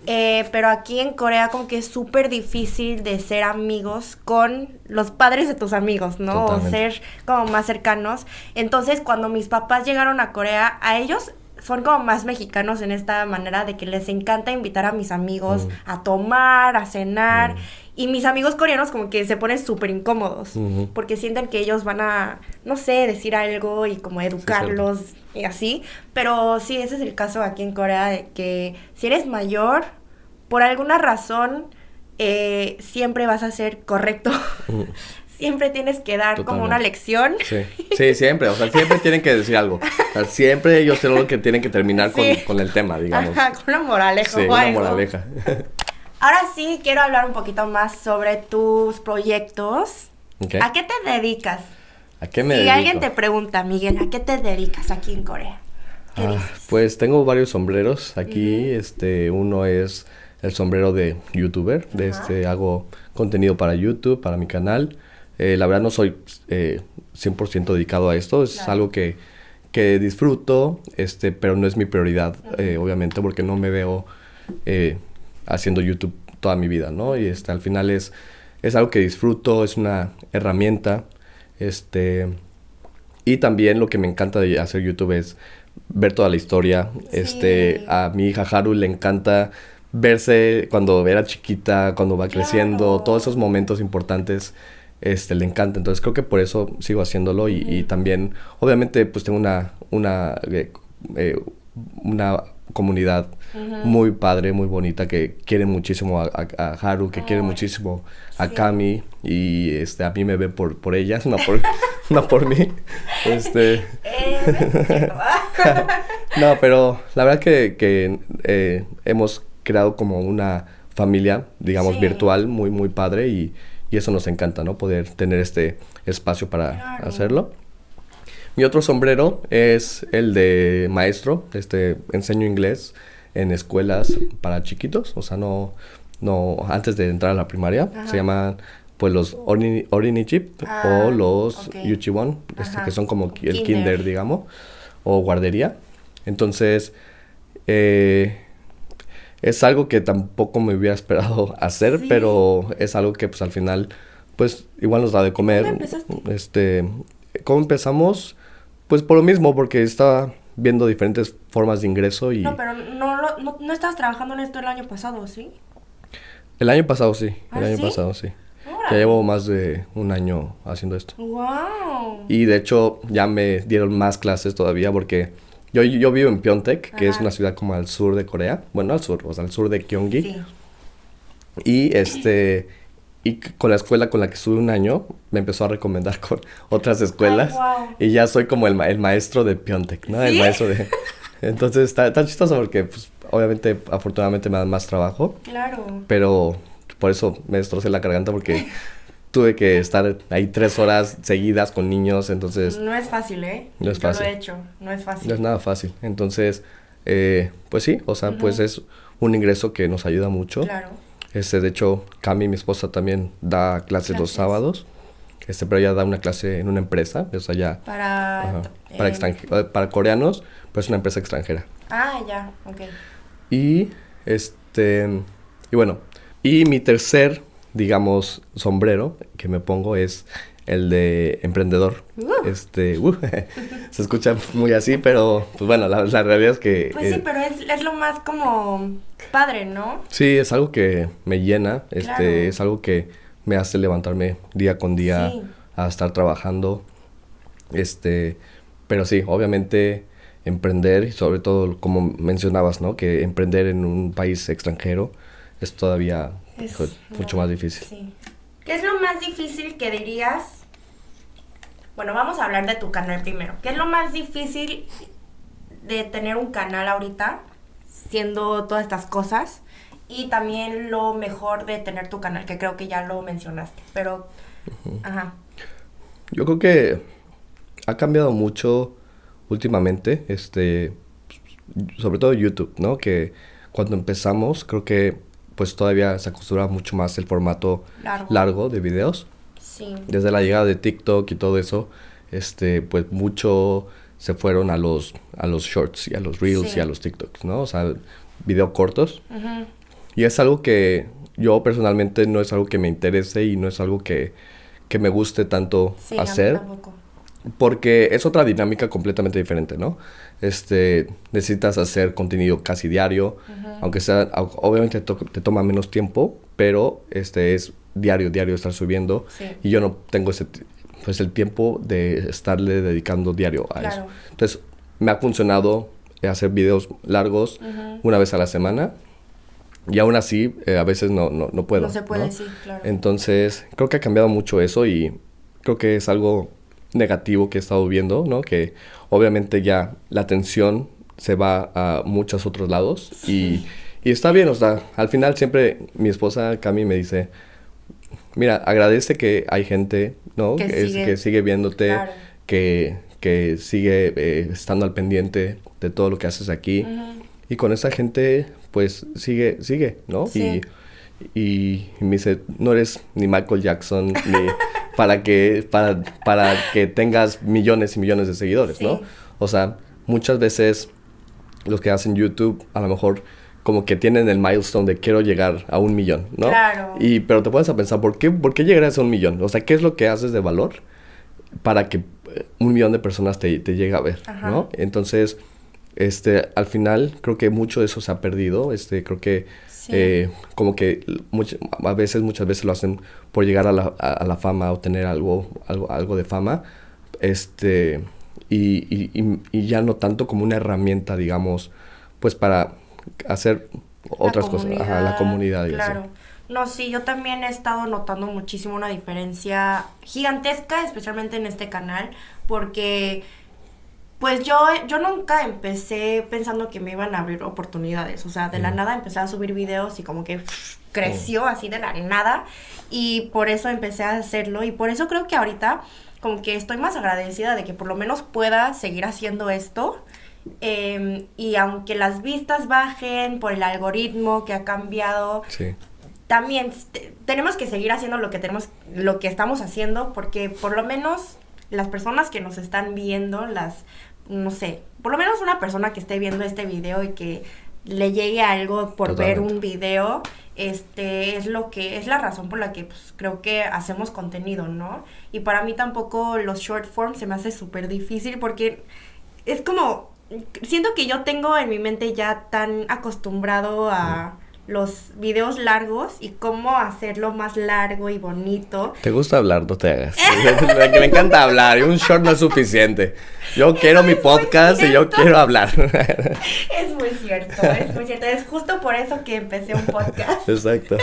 Eh, pero aquí en Corea como que es súper difícil de ser amigos con los padres de tus amigos, ¿no? O ser como más cercanos. Entonces cuando mis papás llegaron a Corea, a ellos son como más mexicanos en esta manera de que les encanta invitar a mis amigos mm. a tomar, a cenar. Mm. Y mis amigos coreanos como que se ponen súper incómodos porque sienten que ellos van a, no sé, decir algo y como educarlos y así. Pero sí, ese es el caso aquí en Corea de que si eres mayor, por alguna razón, eh, siempre vas a ser correcto. (laughs) siempre tienes que dar como una lección. Sí. sí, siempre, o sea, siempre tienen que decir algo. O sea, siempre ellos son los que tienen que terminar con, con, el tema, digamos. Ajá, con una moraleja. Sí, una moraleja. Ahora sí, quiero hablar un poquito más sobre tus proyectos. ¿A qué te dedicas? ¿A qué me si dedico? Alguien te pregunta, Miguel, ¿a qué te dedicas aquí en Corea? Ah, pues tengo varios sombreros aquí. Este, uno es el sombrero de youtuber. De este, hago contenido para YouTube, para mi canal. Eh, la verdad no soy eh, 100% dedicado a esto. Es algo que, que, disfruto, este, pero no es mi prioridad, eh, obviamente, porque no me veo eh, haciendo YouTube toda mi vida, ¿no? Y este, al final es, es algo que disfruto, es una herramienta. Este, y también lo que me encanta de hacer YouTube es ver toda la historia. Este, a mi hija Haru le encanta verse cuando era chiquita, cuando va creciendo, todos esos momentos importantes. Este, le encanta, entonces creo que por eso sigo haciéndolo y, y también, obviamente, pues tengo una, una, eh, eh, una comunidad muy padre, muy bonita, que quiere muchísimo a, a, Haru, que quiere muchísimo a Kami y este, a mí me ve por, por ellas, no por, (laughs) no por mí. Este... (laughs) no, pero la verdad que, que eh, hemos creado como una familia, digamos, sí. virtual muy, muy padre y, y, eso nos encanta, ¿no? Poder tener este espacio para claro. hacerlo. Mi otro sombrero es el de maestro, este, enseño inglés en escuelas para chiquitos, o sea, no, no, antes de entrar a la primaria, Ajá. se llaman pues los Orini, ah, o los okay. Yuchiwon, este, que son como el kinder. kinder, digamos, o guardería. Entonces, eh, es algo que tampoco me hubiera esperado (laughs) hacer, sí. pero es algo que pues al final, pues igual nos da de comer. ¿Cómo empezaste? Este, ¿cómo empezamos? Pues por lo mismo, porque estaba viendo diferentes formas de ingreso y... No, pero no, no, no estabas trabajando en esto el año pasado, ¿sí? El año pasado sí, ¿Ah, el año ¿sí? pasado sí. Ya llevo más de un año haciendo esto. ¡Wow! Y de hecho ya me dieron más clases todavía porque yo, yo vivo en Pyeongtaek, que Ajá. es una ciudad como al sur de Corea. Bueno, al sur, o sea, al sur de Gyeonggi. Sí. Y este y con la escuela con la que estuve un año me empezó a recomendar con (laughs) otras escuelas Ay, guau. y ya soy como el, ma- el maestro de Pyeongtaek, ¿no? El maestro de (laughs) (laughs) Entonces está, está chistoso porque pues obviamente afortunadamente me dan más trabajo, Claro. pero por eso me destrocé la garganta porque tuve que estar ahí tres horas seguidas con niños, entonces No es fácil, ¿eh? No es Yo fácil. lo he hecho, no es fácil. no es nada fácil. Entonces, eh, pues sí, o sea, pues es un ingreso que nos ayuda mucho. Claro. Este, de hecho, Cami, mi esposa, también da clases, los sábados. Este, pero ella da una clase en una empresa, o sea, ya Para... ajá, para, eh, para coreanos, pues es una empresa extranjera. Ah, ya, ok. Y este, y bueno, y mi tercer, digamos, sombrero que me pongo es el de emprendedor. Uh. Este, uh, (laughs) se escucha muy así, pero pues bueno, la, la realidad es que Pues sí, eh, pero es, es lo más como padre, ¿no? sí, es algo que me llena, este, es algo que me hace levantarme día con día Sí. a estar trabajando. Este, pero sí, obviamente emprender sobre todo como mencionabas, ¿no? Que emprender en un país extranjero es todavía Es- mucho no, más difícil. Sí. ¿Qué es lo más difícil que dirías? Bueno, vamos a hablar de tu canal primero. ¿Qué es lo más difícil de tener un canal ahorita, siendo todas estas cosas? Y también lo mejor de tener tu canal, que creo que ya lo mencionaste. Pero, ajá. Yo creo que ha cambiado mucho últimamente, este, sobre todo YouTube, ¿no? Que cuando empezamos creo que pues todavía se acostumbra mucho más el formato Largo. largo de videos. Sí. Desde la llegada de TikTok y todo eso, este, pues mucho se fueron a los, a los shorts y a los reels Sí. y a los TikToks, ¿no? O sea, video cortos. Y es algo que yo personalmente no es algo que me interese y no es algo que, que me guste tanto Sí, hacer. tampoco. Porque es otra dinámica completamente diferente, ¿no? Este, necesitas hacer contenido casi diario, aunque sea, obviamente to- te toma menos tiempo, pero este es diario, diario estar subiendo. Y yo no tengo ese, pues el tiempo de estarle dedicando diario a eso. Entonces, me ha funcionado hacer videos largos una vez a la semana. Y aún así, eh, a veces no, no, no, puedo. No se puede, sí, claro. Entonces, creo que ha cambiado mucho eso y creo que es algo negativo que he estado viendo, ¿no? Que obviamente ya la atención se va a muchos otros lados y, y, está bien, o sea, al final siempre mi esposa Cami me dice, mira, agradece que hay gente, ¿no? Que, sigue, que sigue viéndote, que, que sigue eh, estando al pendiente de todo lo que haces aquí. Y con esa gente, pues sigue, sigue, ¿no? Y, y, me dice, no eres ni Michael Jackson, ni (laughs) para que, para, para que tengas millones y millones de seguidores, ¿no? O sea, muchas veces los que hacen YouTube a lo mejor como que tienen el milestone de quiero llegar a un millón, ¿no? Claro. Y, pero te puedes a pensar, ¿por qué, ¿por qué llegarás a un millón? O sea, ¿qué es lo que haces de valor para que eh, un millón de personas te, te llegue a ver, ¿no? Entonces, este, al final creo que mucho de eso se ha perdido, este, creo que eh, como que a veces, muchas veces lo hacen por llegar a la, a, la fama o tener algo, algo, algo de fama, este, y, y, y, ya no tanto como una herramienta, digamos, pues para hacer otras cosas, a la comunidad. claro. No, sí, yo también he estado notando muchísimo una diferencia gigantesca, especialmente en este canal, porque pues yo, yo nunca empecé pensando que me iban a abrir oportunidades. O sea, de la nada empecé a subir videos y como que creció así de la nada. Y por eso empecé a hacerlo. Y por eso creo que ahorita como que estoy más agradecida de que por lo menos pueda seguir haciendo esto. Em, y aunque las vistas bajen por el algoritmo que ha cambiado, también tenemos que seguir haciendo lo que tenemos, lo que estamos haciendo, porque por lo menos las personas que nos están viendo, las, no sé, por lo menos una persona que esté viendo este video y que le llegue algo por ver un video, este es lo que es la razón por la que pues, creo que hacemos contenido, ¿no? Y para mí tampoco los short forms se me hace súper difícil porque es como siento que yo tengo en mi mente ya tan acostumbrado a los videos largos y cómo hacerlo más largo y bonito. ¿Te gusta hablar? No te hagas. (laughs) me encanta hablar y un short no es suficiente. Yo quiero mi podcast y yo quiero hablar. (laughs) es muy cierto, es muy cierto. Es justo por eso que empecé un podcast. Exacto.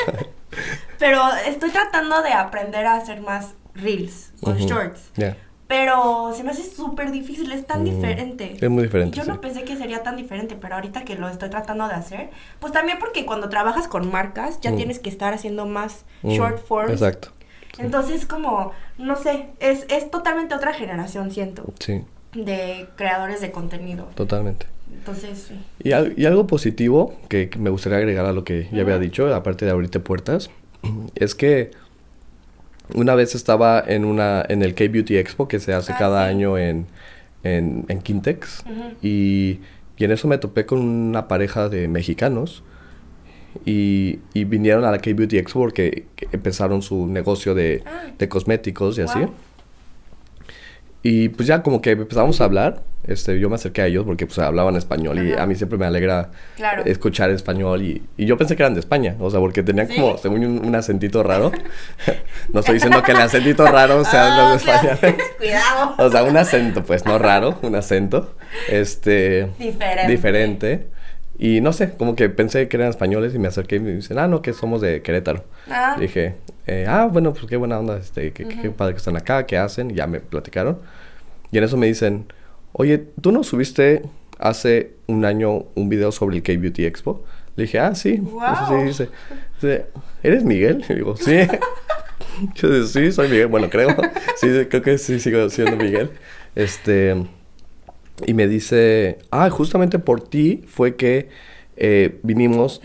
Pero estoy tratando de aprender a hacer más reels o shorts. Pero se me hace súper difícil, es tan mm, diferente. Es muy diferente. Yo no pensé que sería tan diferente, pero ahorita que lo estoy tratando de hacer, pues también porque cuando trabajas con marcas ya mm. tienes que estar haciendo más mm, short forms. Exacto. Entonces como, no sé, es, es totalmente otra generación, siento. Sí. De creadores de contenido. Totalmente. Entonces, sí. Y, y algo positivo que, me gustaría agregar a lo que ya había dicho, aparte de abrirte puertas, (clears throat) es que una vez estaba en una en el K-Beauty Expo que se hace ah, cada año en, en, en Quintex y, y, en eso me topé con una pareja de mexicanos y, y vinieron a la K-Beauty Expo porque empezaron su negocio de, ah. de cosméticos y así. Y pues ya como que empezamos a hablar, este, yo me acerqué a ellos porque pues hablaban español y a mí siempre me alegra escuchar español y, y, yo pensé que eran de España, o sea, porque tenían como, según un, un, acentito raro. (laughs) no estoy diciendo que el acentito raro sea los de España. (laughs) Cuidado. o sea, un acento, pues no raro, un acento, este... Diferente. Diferente. Y no sé, como que pensé que eran españoles y me acerqué y me dicen, ah, no, que somos de Querétaro. Ah. Dije, eh, ah, bueno, pues qué buena onda, este, qué, qué, padre que están acá, qué hacen, y ya me platicaron. Y en eso me dicen, oye, ¿tú no subiste hace un año un video sobre el K-Beauty Expo? Le dije, ah, sí. Wow. Sí, dice, ¿eres Miguel? Y digo, sí. (laughs) Yo dije, sí, soy Miguel. Bueno, creo. (laughs) Sí, creo que sí sigo siendo Miguel. Este... Y me dice, ah, justamente por ti fue que eh, vinimos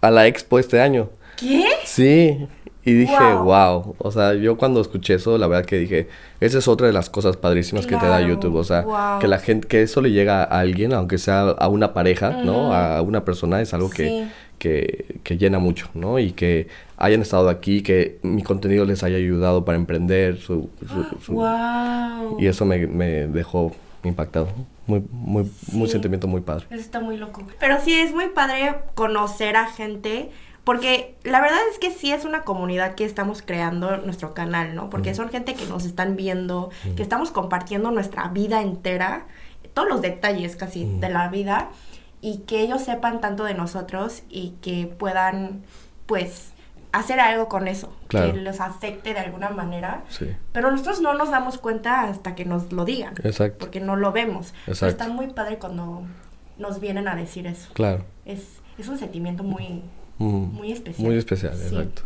a la expo este año. ¿Qué? Sí. Y dije, wow. O sea, yo cuando escuché eso, la verdad que dije, esa es otra de las cosas padrísimas que te da YouTube. O sea, que la gente, que eso le llega a alguien, aunque sea a una pareja, ¿no? A una persona, es algo que, que, que, llena mucho, ¿no? Y que hayan estado aquí, que mi contenido les haya ayudado para emprender. Su, wow. (gasps) Y eso me, me dejó impactado. Muy, muy, muy sentimiento muy padre. Eso está muy loco. Pero sí es muy padre conocer a gente Porque la verdad es que sí es una comunidad que estamos creando nuestro canal, ¿no? Porque son gente que nos están viendo, que estamos compartiendo nuestra vida entera, todos los detalles casi de la vida, y que ellos sepan tanto de nosotros y que puedan, pues, hacer algo con eso, que los afecte de alguna manera. Sí. Pero nosotros no nos damos cuenta hasta que nos lo digan. Exacto. Porque no lo vemos. Exacto. está muy padre cuando nos vienen a decir eso. Claro. Es, es un sentimiento muy, muy especial. Muy especial, exacto.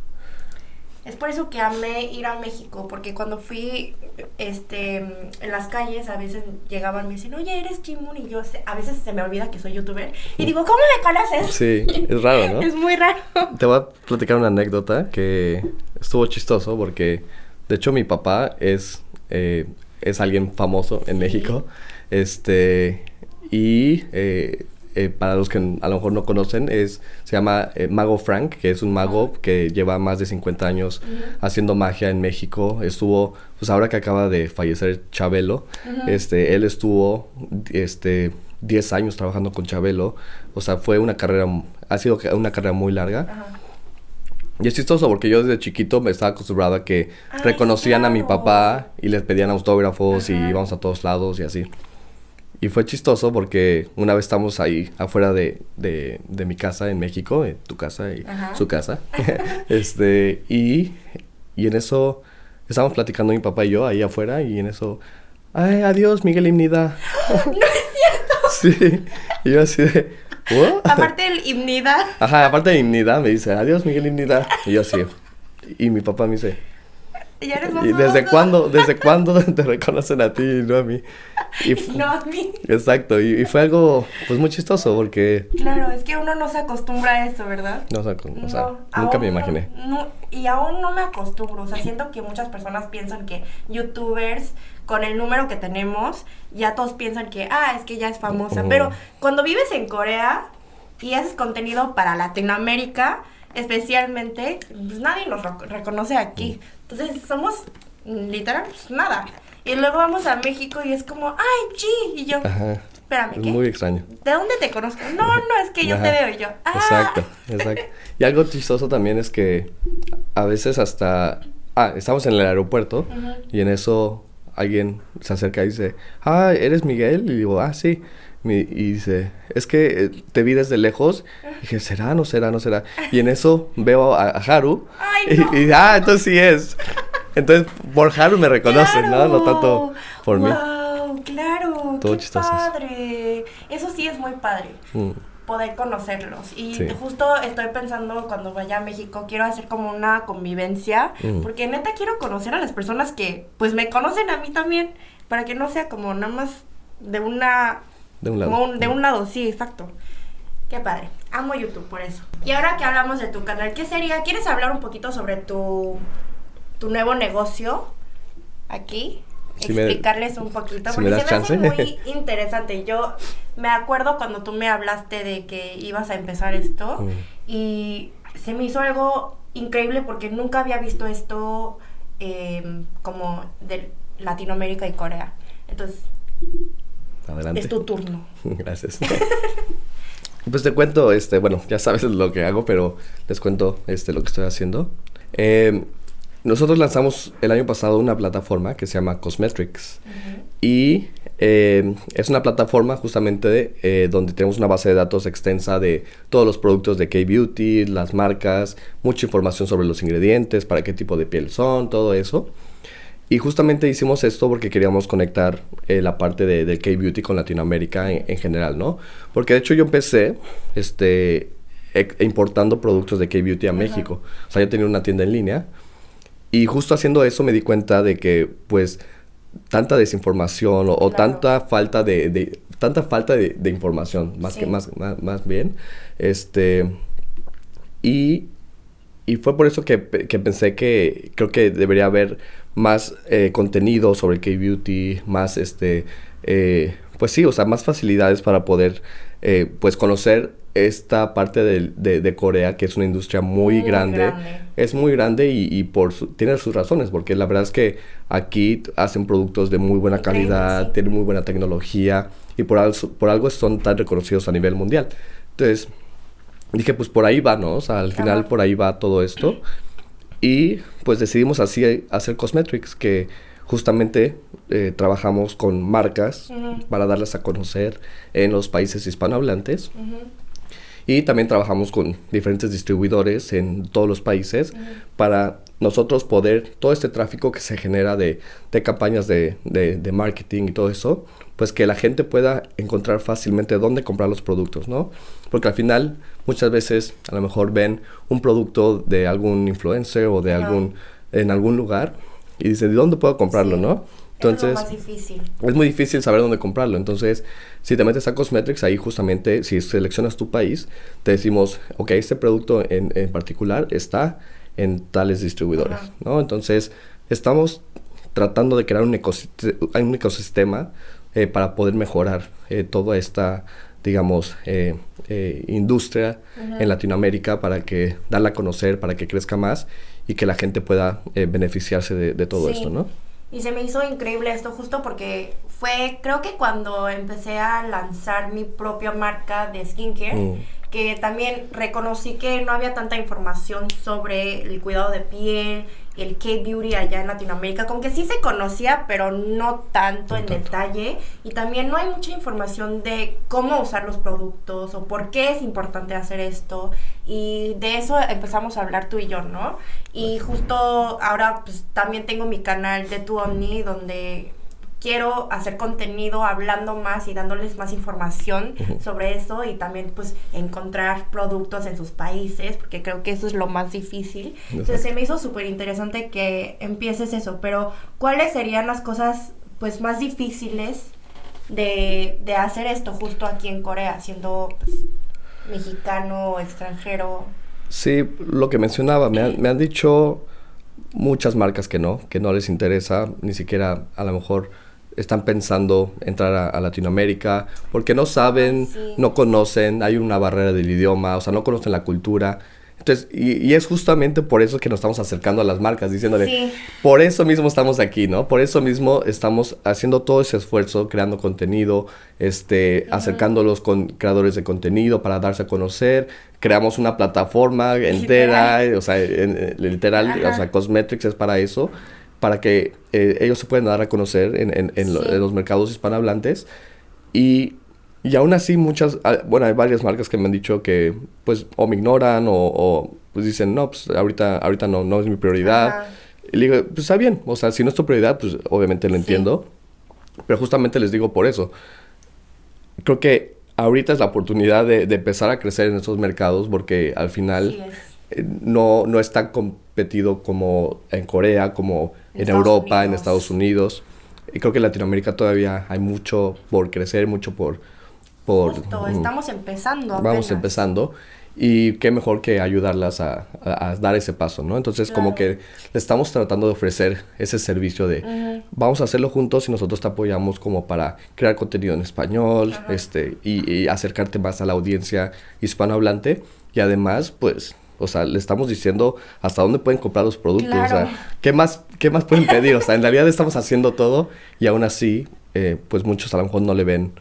Es por eso que amé ir a México, porque cuando fui este, en las calles, a veces llegaban y me decían, oye, eres Jimun, y yo a veces se me olvida que soy youtuber, y digo, ¿cómo me conoces? Sí, es raro, ¿no? (laughs) es muy raro. Te voy a platicar una anécdota que estuvo chistoso, porque de hecho mi papá es, eh, es alguien famoso en México, este, y... Eh, eh, para los que a lo mejor no conocen, es, se llama eh, Mago Frank, que es un mago que lleva más de 50 años haciendo magia en México. Estuvo, pues ahora que acaba de fallecer Chabelo, este, él estuvo este, 10 años trabajando con Chabelo. O sea, fue una carrera, ha sido una carrera muy larga. Y es chistoso porque yo desde chiquito me estaba acostumbrado a que reconocían a mi papá y les pedían autógrafos y íbamos a todos lados y así. Y fue chistoso porque una vez estamos ahí afuera de, de, de mi casa en México, en tu casa y su casa. (laughs) (laughs) este, y, y en eso estábamos platicando mi papá y yo ahí afuera y en eso, ay, adiós Miguel Imnida. (laughs) no es cierto. sí, y yo así de, Aparte del Imnida. Ajá, aparte de Imnida me dice, adiós Miguel Imnida. Y yo así, y mi papá me dice, ¿Y, desde cuándo, desde (laughs) cuándo te reconocen a ti y no a mí? Y no a mí. Exacto, y, fue algo pues muy chistoso porque... Claro, es que uno no se acostumbra a eso, ¿verdad? No, o sea, nunca me imaginé. No, y aún no me acostumbro, o sea, siento que muchas personas piensan que youtubers con el número que tenemos, ya todos piensan que, ah, es que ya es famosa, pero cuando vives en Corea y haces contenido para Latinoamérica, especialmente, pues nadie nos reconoce aquí. Entonces somos literal pues, nada. Y luego vamos a México y es como, ay, G. Y yo, Ajá. espérame, ¿qué? Muy extraño. ¿De dónde te conozco? No, no, es que yo te veo y yo. Ah. Exacto, exacto. Y algo chistoso también es que a veces hasta, ah, estamos en el aeropuerto y en eso alguien se acerca y dice, ah, ¿eres Miguel? Y digo, ah, sí. Y dice, es que eh, te vi desde lejos. Y dije, ¿será? ¿No será? ¿No será? Y en eso veo a, Haru. (laughs) y, y, ah, entonces sí es. Entonces, por Haru me reconocen, ¿no? No tanto por mí. Claro, Todo qué padre. Eso sí es muy padre. Mm. Poder conocerlos. Y justo estoy pensando cuando vaya a México, quiero hacer como una convivencia. Mm. Porque neta quiero conocer a las personas que, pues, me conocen a mí también. Para que no sea como nada más de una de un lado. de un lado, sí, exacto. Qué padre. Amo YouTube por eso. Y ahora que hablamos de tu canal, ¿qué sería? ¿Quieres hablar un poquito sobre tu, tu nuevo negocio aquí? Explicarles un poquito. porque se me hace muy (laughs) interesante. Yo me acuerdo cuando tú me hablaste de que ibas a empezar esto mm. y se me hizo algo increíble porque nunca había visto esto em, como de Latinoamérica y Corea. Entonces, Adelante. Es tu turno. (laughs) Gracias. (laughs) pues te cuento, este, bueno, ya sabes lo que hago, pero les cuento este, lo que estoy haciendo. Eh, nosotros lanzamos el año pasado una plataforma que se llama Cosmetrics. Y eh, es una plataforma justamente eh, donde tenemos una base de datos extensa de todos los productos de K-Beauty, las marcas, mucha información sobre los ingredientes, para qué tipo de piel son, todo eso. Y justamente hicimos esto porque queríamos conectar eh, la parte de, del K-Beauty con Latinoamérica en, general, ¿no? Porque de hecho yo empecé este, importando productos de K-Beauty a México. O sea, yo tenía una tienda en línea. Y justo haciendo eso me di cuenta de que, pues, tanta desinformación o, tanta falta de, tanta falta de, información, más que más, más, bien, este, y, y fue por eso que, que pensé que creo que debería haber más eh, contenido sobre K-Beauty, más este, eh, pues sí, o sea, más facilidades para poder, eh, pues conocer esta parte de, de, Corea, que es una industria muy, grande. Es muy grande y, por tiene sus razones, porque la verdad es que aquí hacen productos de muy buena calidad, tienen muy buena tecnología y por algo, por algo son tan reconocidos a nivel mundial. Entonces, dije, pues por ahí va, ¿no? O sea, al final por ahí va todo esto. Y pues decidimos así hacer Cosmetrics, que justamente eh, trabajamos con marcas para darlas a conocer en los países hispanohablantes. Y también trabajamos con diferentes distribuidores en todos los países para nosotros poder, todo este tráfico que se genera de, de campañas de, de, marketing y todo eso, pues que la gente pueda encontrar fácilmente dónde comprar los productos, ¿no? Porque al final muchas veces a lo mejor ven un producto de algún influencer o de algún, en algún lugar y dicen, ¿de dónde puedo comprarlo, no? Entonces, es más difícil. Es muy difícil saber dónde comprarlo. Entonces, si te metes a Cosmetics, ahí justamente, si seleccionas tu país, te decimos, ok, este producto en, en particular está en tales distribuidores, ¿no? Entonces, estamos tratando de crear un, un ecosistema eh, para poder mejorar eh, toda esta, digamos, eh, industria en Latinoamérica para que darla a conocer, para que crezca más y que la gente pueda beneficiarse de, todo esto, ¿no? Y se me hizo increíble esto justo porque fue, creo que cuando empecé a lanzar mi propia marca de skincare, mm. Que también reconocí que no había tanta información sobre el cuidado de piel, el K-Beauty allá en Latinoamérica, como que sí se conocía, pero no tanto en detalle. Y también no hay mucha información de cómo usar los productos o por qué es importante hacer esto. Y de eso empezamos a hablar tú y yo, ¿no? Y justo ahora pues también tengo mi canal de Tu Omni, donde quiero hacer contenido hablando más y dándoles más información sobre eso y también pues encontrar productos en sus países, porque creo que eso es lo más difícil. Entonces se me hizo súper interesante que empieces eso, pero ¿cuáles serían las cosas pues más difíciles de, de hacer esto justo aquí en Corea, siendo pues, mexicano, extranjero? Sí, lo que mencionaba, me, me han dicho muchas marcas que no, que no les interesa ni siquiera a lo mejor están pensando entrar a, Latinoamérica porque no saben, ah, no conocen, hay una barrera del idioma, o sea, no conocen la cultura. Entonces, y, es justamente por eso que nos estamos acercando a las marcas, diciéndole, por eso mismo estamos aquí, ¿no? Por eso mismo estamos haciendo todo ese esfuerzo, creando contenido, este, acercándolos con creadores de contenido para darse a conocer. Creamos una plataforma entera, o sea, literal, o sea, Cosmetrics es para eso para que eh, ellos se puedan dar a conocer en, en, los mercados hispanohablantes. Y, y aún así muchas, ah, bueno, hay varias marcas que me han dicho que pues o me ignoran o, pues dicen, no, pues ahorita, ahorita no, no es mi prioridad. Y le digo, pues está bien, o sea, si no es tu prioridad, pues obviamente lo entiendo. Pero justamente les digo por eso. Creo que ahorita es la oportunidad de, empezar a crecer en esos mercados porque al final eh, no, no es tan competido como en Corea, como en, Europa, en Estados Unidos. Y creo que en Latinoamérica todavía hay mucho por crecer, mucho por... por estamos empezando. Vamos empezando. Y qué mejor que ayudarlas a, dar ese paso, ¿no? Entonces, como que le estamos tratando de ofrecer ese servicio de vamos a hacerlo juntos y nosotros te apoyamos como para crear contenido en español este, y, y, acercarte más a la audiencia hispanohablante. Y además, pues, o sea, le estamos diciendo hasta dónde pueden comprar los productos. O sea, ¿qué más, ¿qué más pueden pedir? O sea, en realidad estamos haciendo todo y aún así, eh, pues muchos a lo mejor no le ven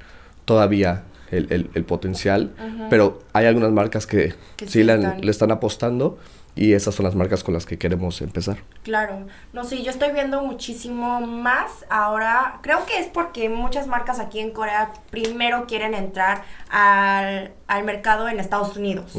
todavía el, el, potencial. Pero hay algunas marcas que, sí, le, le, están apostando y esas son las marcas con las que queremos empezar. Claro, no sé, yo estoy viendo muchísimo más ahora, creo que es porque muchas marcas aquí en Corea primero quieren entrar al, al mercado en Estados Unidos.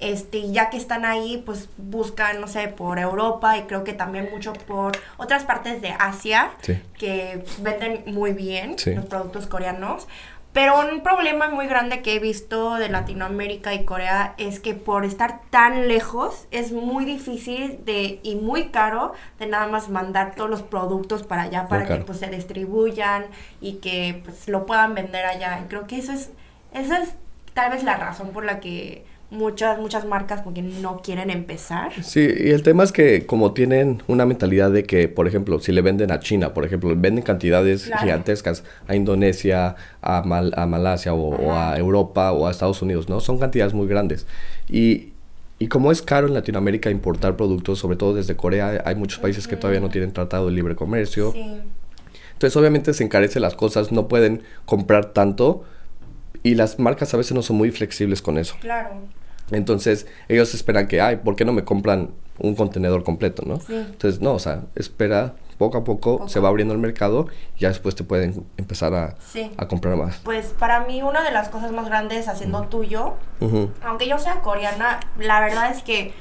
Este, ya que están ahí, pues buscan, no sé, por Europa y creo que también mucho por otras partes de Asia que venden muy bien los productos coreanos. Pero un problema muy grande que he visto de Latinoamérica y Corea es que por estar tan lejos es muy difícil de y muy caro de nada más mandar todos los productos para allá para que pues se distribuyan y que pues lo puedan vender allá. Y creo que eso es esa es tal vez la razón por la que muchas, muchas marcas porque no quieren empezar. Sí, y el tema es que como tienen una mentalidad de que, por ejemplo, si le venden a China, por ejemplo, venden cantidades gigantescas a Indonesia, a, Mal a Malasia o, a Europa o a Estados Unidos, ¿no? Son cantidades muy grandes. Y, y como es caro en Latinoamérica importar productos, sobre todo desde Corea, hay muchos países que todavía no tienen tratado de libre comercio. Sí. Entonces obviamente se encarecen las cosas, no pueden comprar tanto y las marcas a veces no son muy flexibles con eso. Claro. Entonces, ellos esperan que, ay, ¿por qué no me compran un contenedor completo, no? Sí. Entonces, no, o sea, espera, poco a poco, se va abriendo el mercado y ya después te pueden empezar a, a, comprar más. Pues para mí una de las cosas más grandes haciendo tuyo, aunque yo sea coreana, la verdad es que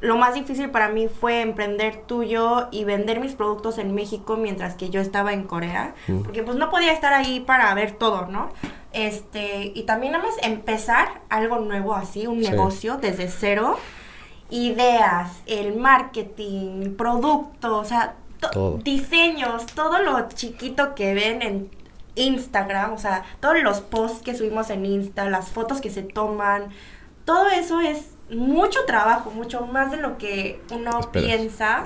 lo más difícil para mí fue emprender tuyo y vender mis productos en México mientras que yo estaba en Corea, porque pues no podía estar ahí para ver todo, ¿no? Este, y también nada más empezar algo nuevo así, un negocio desde cero, ideas, el marketing, producto, o sea, diseños, todo lo chiquito que ven en Instagram, o sea, todos los posts que subimos en Insta, las fotos que se toman, todo eso es mucho trabajo, mucho más de lo que uno piensa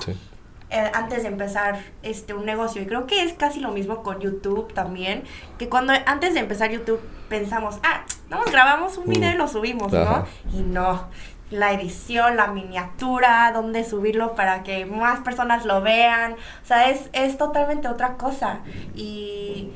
eh, antes de empezar este un negocio. Y creo que es casi lo mismo con YouTube también, que cuando antes de empezar YouTube pensamos, ah, no, grabamos un video y lo subimos, ¿no? Y no, la edición, la miniatura, dónde subirlo para que más personas lo vean. O sea, es, es totalmente otra cosa. Y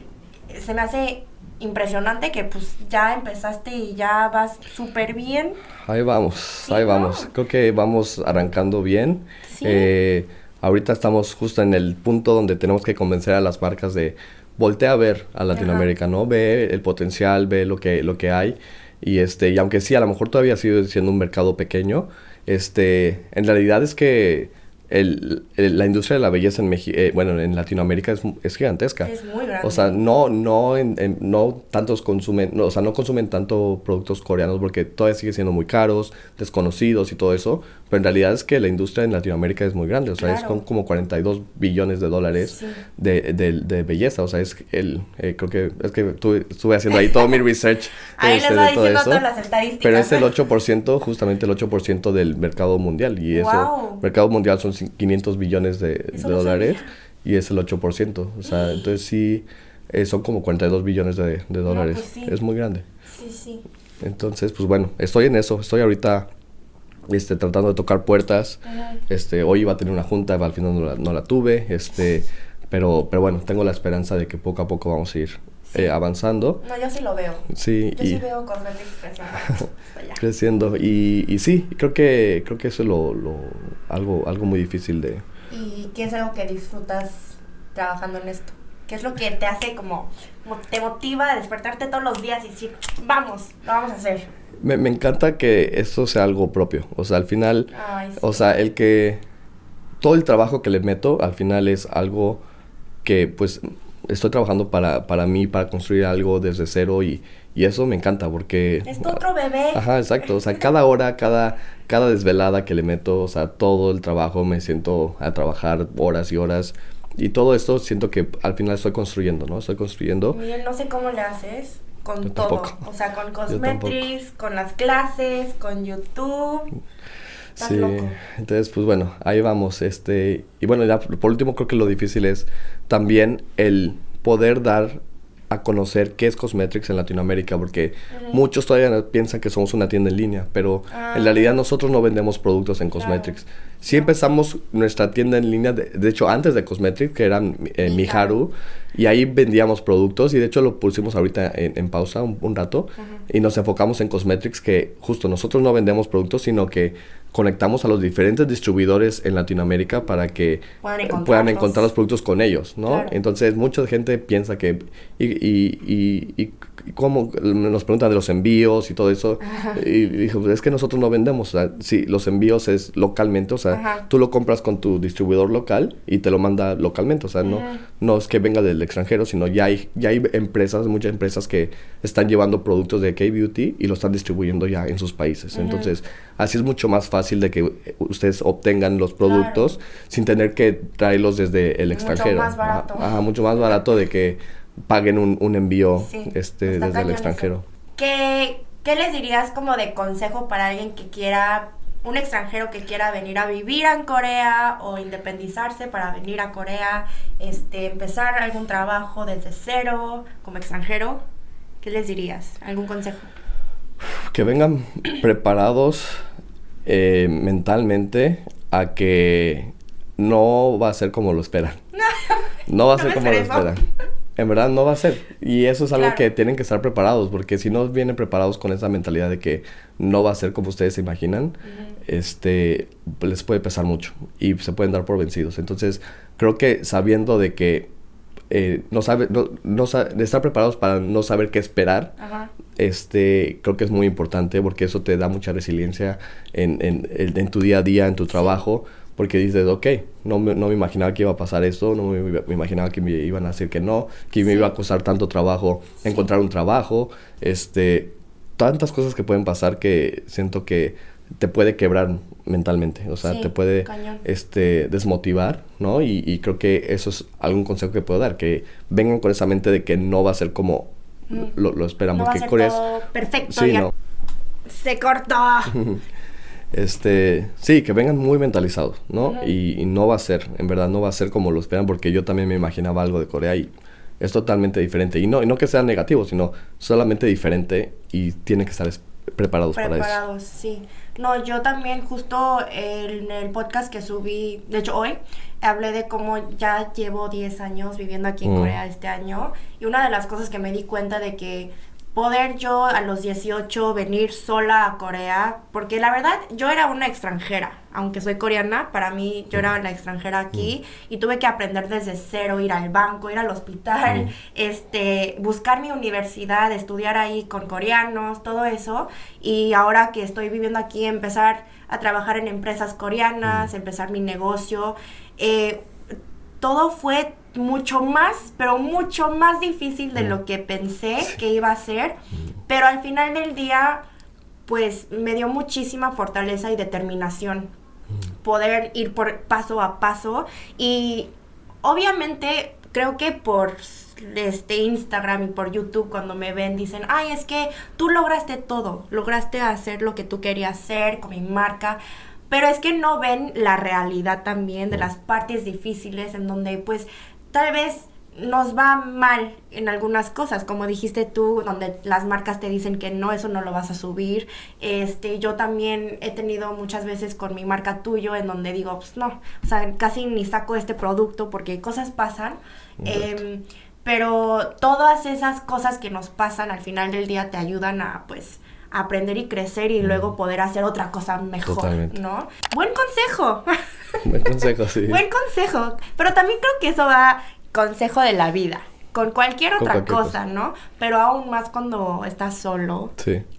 se me hace impresionante que pues ya empezaste y ya vas súper bien. Ahí vamos, ahí vamos. Creo que vamos arrancando bien. Eh, ahorita estamos justo en el punto donde tenemos que convencer a las marcas de voltea a ver a Latinoamérica, ¿no? Ve el potencial, ve lo que, lo que hay. Y, este, y aunque sí, a lo mejor todavía sigue siendo un mercado pequeño, este, en realidad es que el, la industria de la belleza en México, eh, bueno, en Latinoamérica es, es, gigantesca. Es muy grande. O sea, no, no, en, no tantos consumen, no, o sea, no consumen tanto productos coreanos porque todavía sigue siendo muy caros, desconocidos y todo eso, pero en realidad es que la industria en Latinoamérica es muy grande, o sea, es con como 42 billones de dólares de, de, de, belleza, o sea, es el, eh, creo que, es que estuve haciendo ahí todo mi (laughs) research. ahí les este, va diciendo todas las estadísticas. Pero es el 8%, justamente el 8% del mercado mundial y eso, mercado mundial son 500 billones de, dólares y es el 8%. O sea, entonces sí, eh, son como 42 billones de, dólares. Pues es muy grande. Sí, sí. Entonces, pues bueno, estoy en eso. Estoy ahorita este, tratando de tocar puertas. Este, hoy iba a tener una junta, al final no la, no la tuve. Este, pero, pero bueno, tengo la esperanza de que poco a poco vamos a ir eh, avanzando. No, yo sí lo veo. Sí. Yo sí veo Cosmetics creciendo. (laughs) creciendo. Y, y sí, creo que, creo que eso es lo, lo, algo, algo muy difícil de... ¿Y qué es algo que disfrutas trabajando en esto? ¿Qué es lo que te hace como, te motiva a despertarte todos los días y decir, vamos, lo vamos a hacer? Me, me encanta que eso sea algo propio. O sea, al final, o sea, el que todo el trabajo que le meto, al final es algo que pues estoy trabajando para, para mí, para construir algo desde cero y, y eso me encanta porque... Es tu otro bebé. Ajá, exacto. O sea, cada hora, cada, cada desvelada que le meto, o sea, todo el trabajo me siento a trabajar horas y horas. Y todo esto siento que al final estoy construyendo, ¿no? Estoy construyendo. Miren, no sé cómo le haces con todo. O sea, con Cosmetrics, con las clases, con YouTube. Sí, entonces pues bueno, ahí vamos. Este, y bueno, ya por último creo que lo difícil es también el poder dar a conocer qué es Cosmetrics en Latinoamérica, porque muchos todavía piensan que somos una tienda en línea, pero en ah. realidad nosotros no vendemos productos en Cosmetrics. Sí empezamos nuestra tienda en línea, de, hecho antes de Cosmetrics, que era eh, Miharu, y ahí vendíamos productos, y de hecho lo pusimos ahorita en, pausa un, rato, y nos enfocamos en Cosmetrics, que justo nosotros no vendemos productos, sino que conectamos a los diferentes distribuidores en Latinoamérica para que puedan, encontrar los productos con ellos, ¿no? Entonces, mucha gente piensa que... Y, y, y, cómo nos preguntan de los envíos y todo eso. Y dijo, es que nosotros no vendemos. O sea, sí, los envíos es localmente. O sea, tú lo compras con tu distribuidor local y te lo manda localmente. O sea, no, no es que venga del extranjero, sino ya hay, ya hay empresas, muchas empresas que están llevando productos de K-Beauty y lo están distribuyendo ya en sus países. Entonces, así es mucho más fácil de que ustedes obtengan los productos sin tener que traerlos desde el extranjero. Mucho más barato. Ajá, mucho más barato de que paguen un, un envío este, desde el extranjero. ¿Qué, ¿Qué les dirías como de consejo para alguien que quiera un extranjero que quiera venir a vivir en Corea o independizarse para venir a Corea, este, empezar algún trabajo desde cero como extranjero, ¿qué les dirías? ¿Algún consejo? Que vengan preparados eh, mentalmente a que no va a ser como lo esperan. (laughs) No va a ser como lo esperan. en verdad no va a ser. Y eso es algo que tienen que estar preparados, porque si no vienen preparados con esa mentalidad de que no va a ser como ustedes se imaginan, este, les puede pesar mucho y se pueden dar por vencidos. Entonces, creo que sabiendo de que eh, no sabe, no, no de estar preparados para no saber qué esperar, este, creo que es muy importante porque eso te da mucha resiliencia en, en, en tu día a día, en tu trabajo porque dices, ok, no me, no me imaginaba que iba a pasar esto, no me, imaginaba que me iban a decir que no, que me iba a costar tanto trabajo encontrar un trabajo, este, tantas cosas que pueden pasar que siento que te puede quebrar mentalmente, o sea, te puede este, desmotivar, ¿no? Y, creo que eso es algún consejo que puedo dar, que vengan con esa mente de que no va a ser como mm. lo, lo, esperamos, que todo perfecto, sí, no. se cortó. (laughs) este, sí, que vengan muy mentalizados, ¿no? y, no va a ser, en verdad no va a ser como lo esperan, porque yo también me imaginaba algo de Corea y es totalmente diferente. Y no, y no que sea negativo, sino solamente diferente y tienen que estar preparados, para eso. Preparados, sí. No, yo también justo en el podcast que subí, de hecho hoy, hablé de cómo ya llevo 10 años viviendo aquí en mm. Corea este año y una de las cosas que me di cuenta de que poder yo a los 18 venir sola a Corea, porque la verdad yo era una extranjera, aunque soy coreana, para mí yo era la extranjera aquí mm. y tuve que aprender desde cero, ir al banco, ir al hospital, mm. este, buscar mi universidad, estudiar ahí con coreanos, todo eso, y ahora que estoy viviendo aquí, empezar a trabajar en empresas coreanas, mm. empezar mi negocio, eh, todo fue mucho más, pero mucho más difícil de lo que pensé que iba a ser, pero al final del día, pues me dio muchísima fortaleza y determinación poder ir por paso a paso. Y obviamente creo que por este Instagram y por YouTube cuando me ven dicen, ay, es que tú lograste todo, lograste hacer lo que tú querías hacer con mi marca, pero es que no ven la realidad también de las partes difíciles en donde pues tal vez nos va mal en algunas cosas, como dijiste tú, donde las marcas te dicen que no, eso no lo vas a subir. Este, yo también he tenido muchas veces con mi marca tuyo en donde digo, pues no, o sea, casi ni saco este producto porque cosas pasan. Em, pero todas esas cosas que nos pasan al final del día te ayudan a, pues, aprender y crecer y luego poder hacer otra cosa mejor, ¿no? Buen consejo. (laughs) Buen consejo, sí. Buen consejo. Pero también creo que eso va consejo de la vida. Con cualquier otra cosa, ¿no? Pero aún más cuando estás solo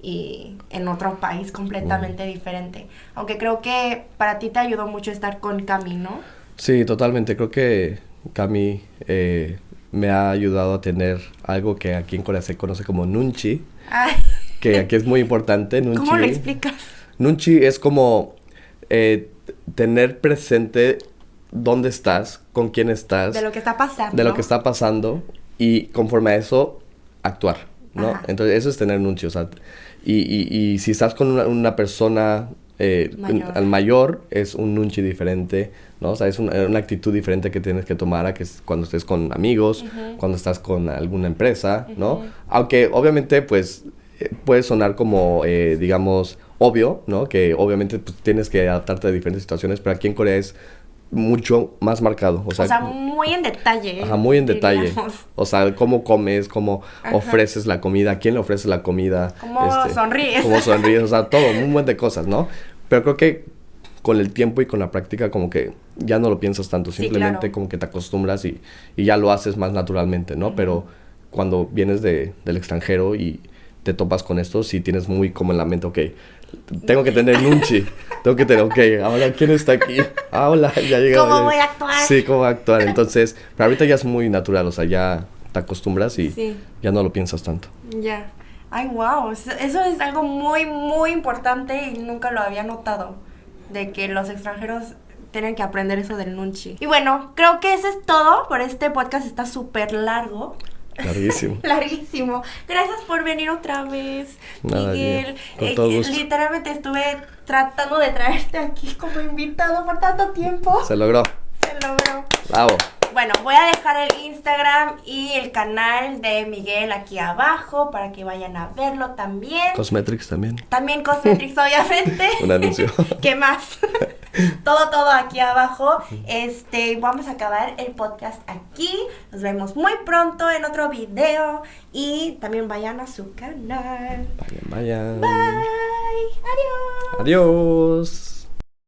y en otro país completamente diferente. Aunque creo que para ti te ayudó mucho estar con Cami, ¿no? Sí, totalmente. Creo que Cami eh, me ha ayudado a tener algo que aquí en Corea se conoce como nunchi. Que aquí es muy importante. Nunchi. ¿Cómo lo explicas? Nunchi es como eh, tener presente dónde estás, con quién estás. De lo que está pasando. De lo que está pasando y conforme a eso, actuar, ¿no? Entonces, eso es tener nuncio, o sea, y, y, y si estás con una, persona eh, mayor. al mayor, es un nunchi diferente, ¿no? O sea, es una, actitud diferente que tienes que tomar a que cuando estés con amigos, cuando estás con alguna empresa, ¿no? Aunque obviamente, pues, puede sonar como, eh, digamos, obvio, ¿no? Que obviamente pues, tienes que adaptarte a diferentes situaciones, pero aquí en Corea es mucho más marcado. O sea, muy en detalle. Ajá, muy en detalle. O sea, cómo comes, cómo ofreces la comida, quién le ofrece la comida. Cómo este, sonríes. Cómo sonríes, o sea, (laughs) todo, un buen de cosas, ¿no? Pero creo que con el tiempo y con la práctica como que ya no lo piensas tanto, simplemente como que te acostumbras y, y, ya lo haces más naturalmente, ¿no? Pero cuando vienes de, del extranjero y te topas con esto, sí tienes muy como en la mente, ok, tengo que tener nunchi. tengo que tener, ok, ahora quién está aquí. Ah, hola, (laughs) ya llegó. ¿Cómo voy a actuar? Sí, cómo actuar. Entonces, pero ahorita ya es muy natural, o sea, ya te acostumbras y ya no lo piensas tanto. Ya. Ay, wow. Eso es algo muy, muy importante y nunca lo había notado. De que los extranjeros tienen que aprender eso del nunchi. Y bueno, creo que eso es todo por este podcast. Está súper largo. Larguísimo. (laughs) Larguísimo. Gracias por venir otra vez, Miguel. Con todo eh, gusto. Literalmente estuve tratando de traerte aquí como invitado por tanto tiempo. Se logró. Se logró. Bravo. Bueno, voy a dejar el Instagram y el canal de Miguel aquí abajo para que vayan a verlo también. Cosmetrix también. También Cosmetrix, (laughs) obviamente. Un anuncio. (laughs) ¿Qué más? (laughs) todo, todo aquí abajo. Este, vamos a acabar el podcast aquí. Nos vemos muy pronto en otro video. Y también vayan a su canal. Vayan, vayan. Bye. Adiós. Adiós.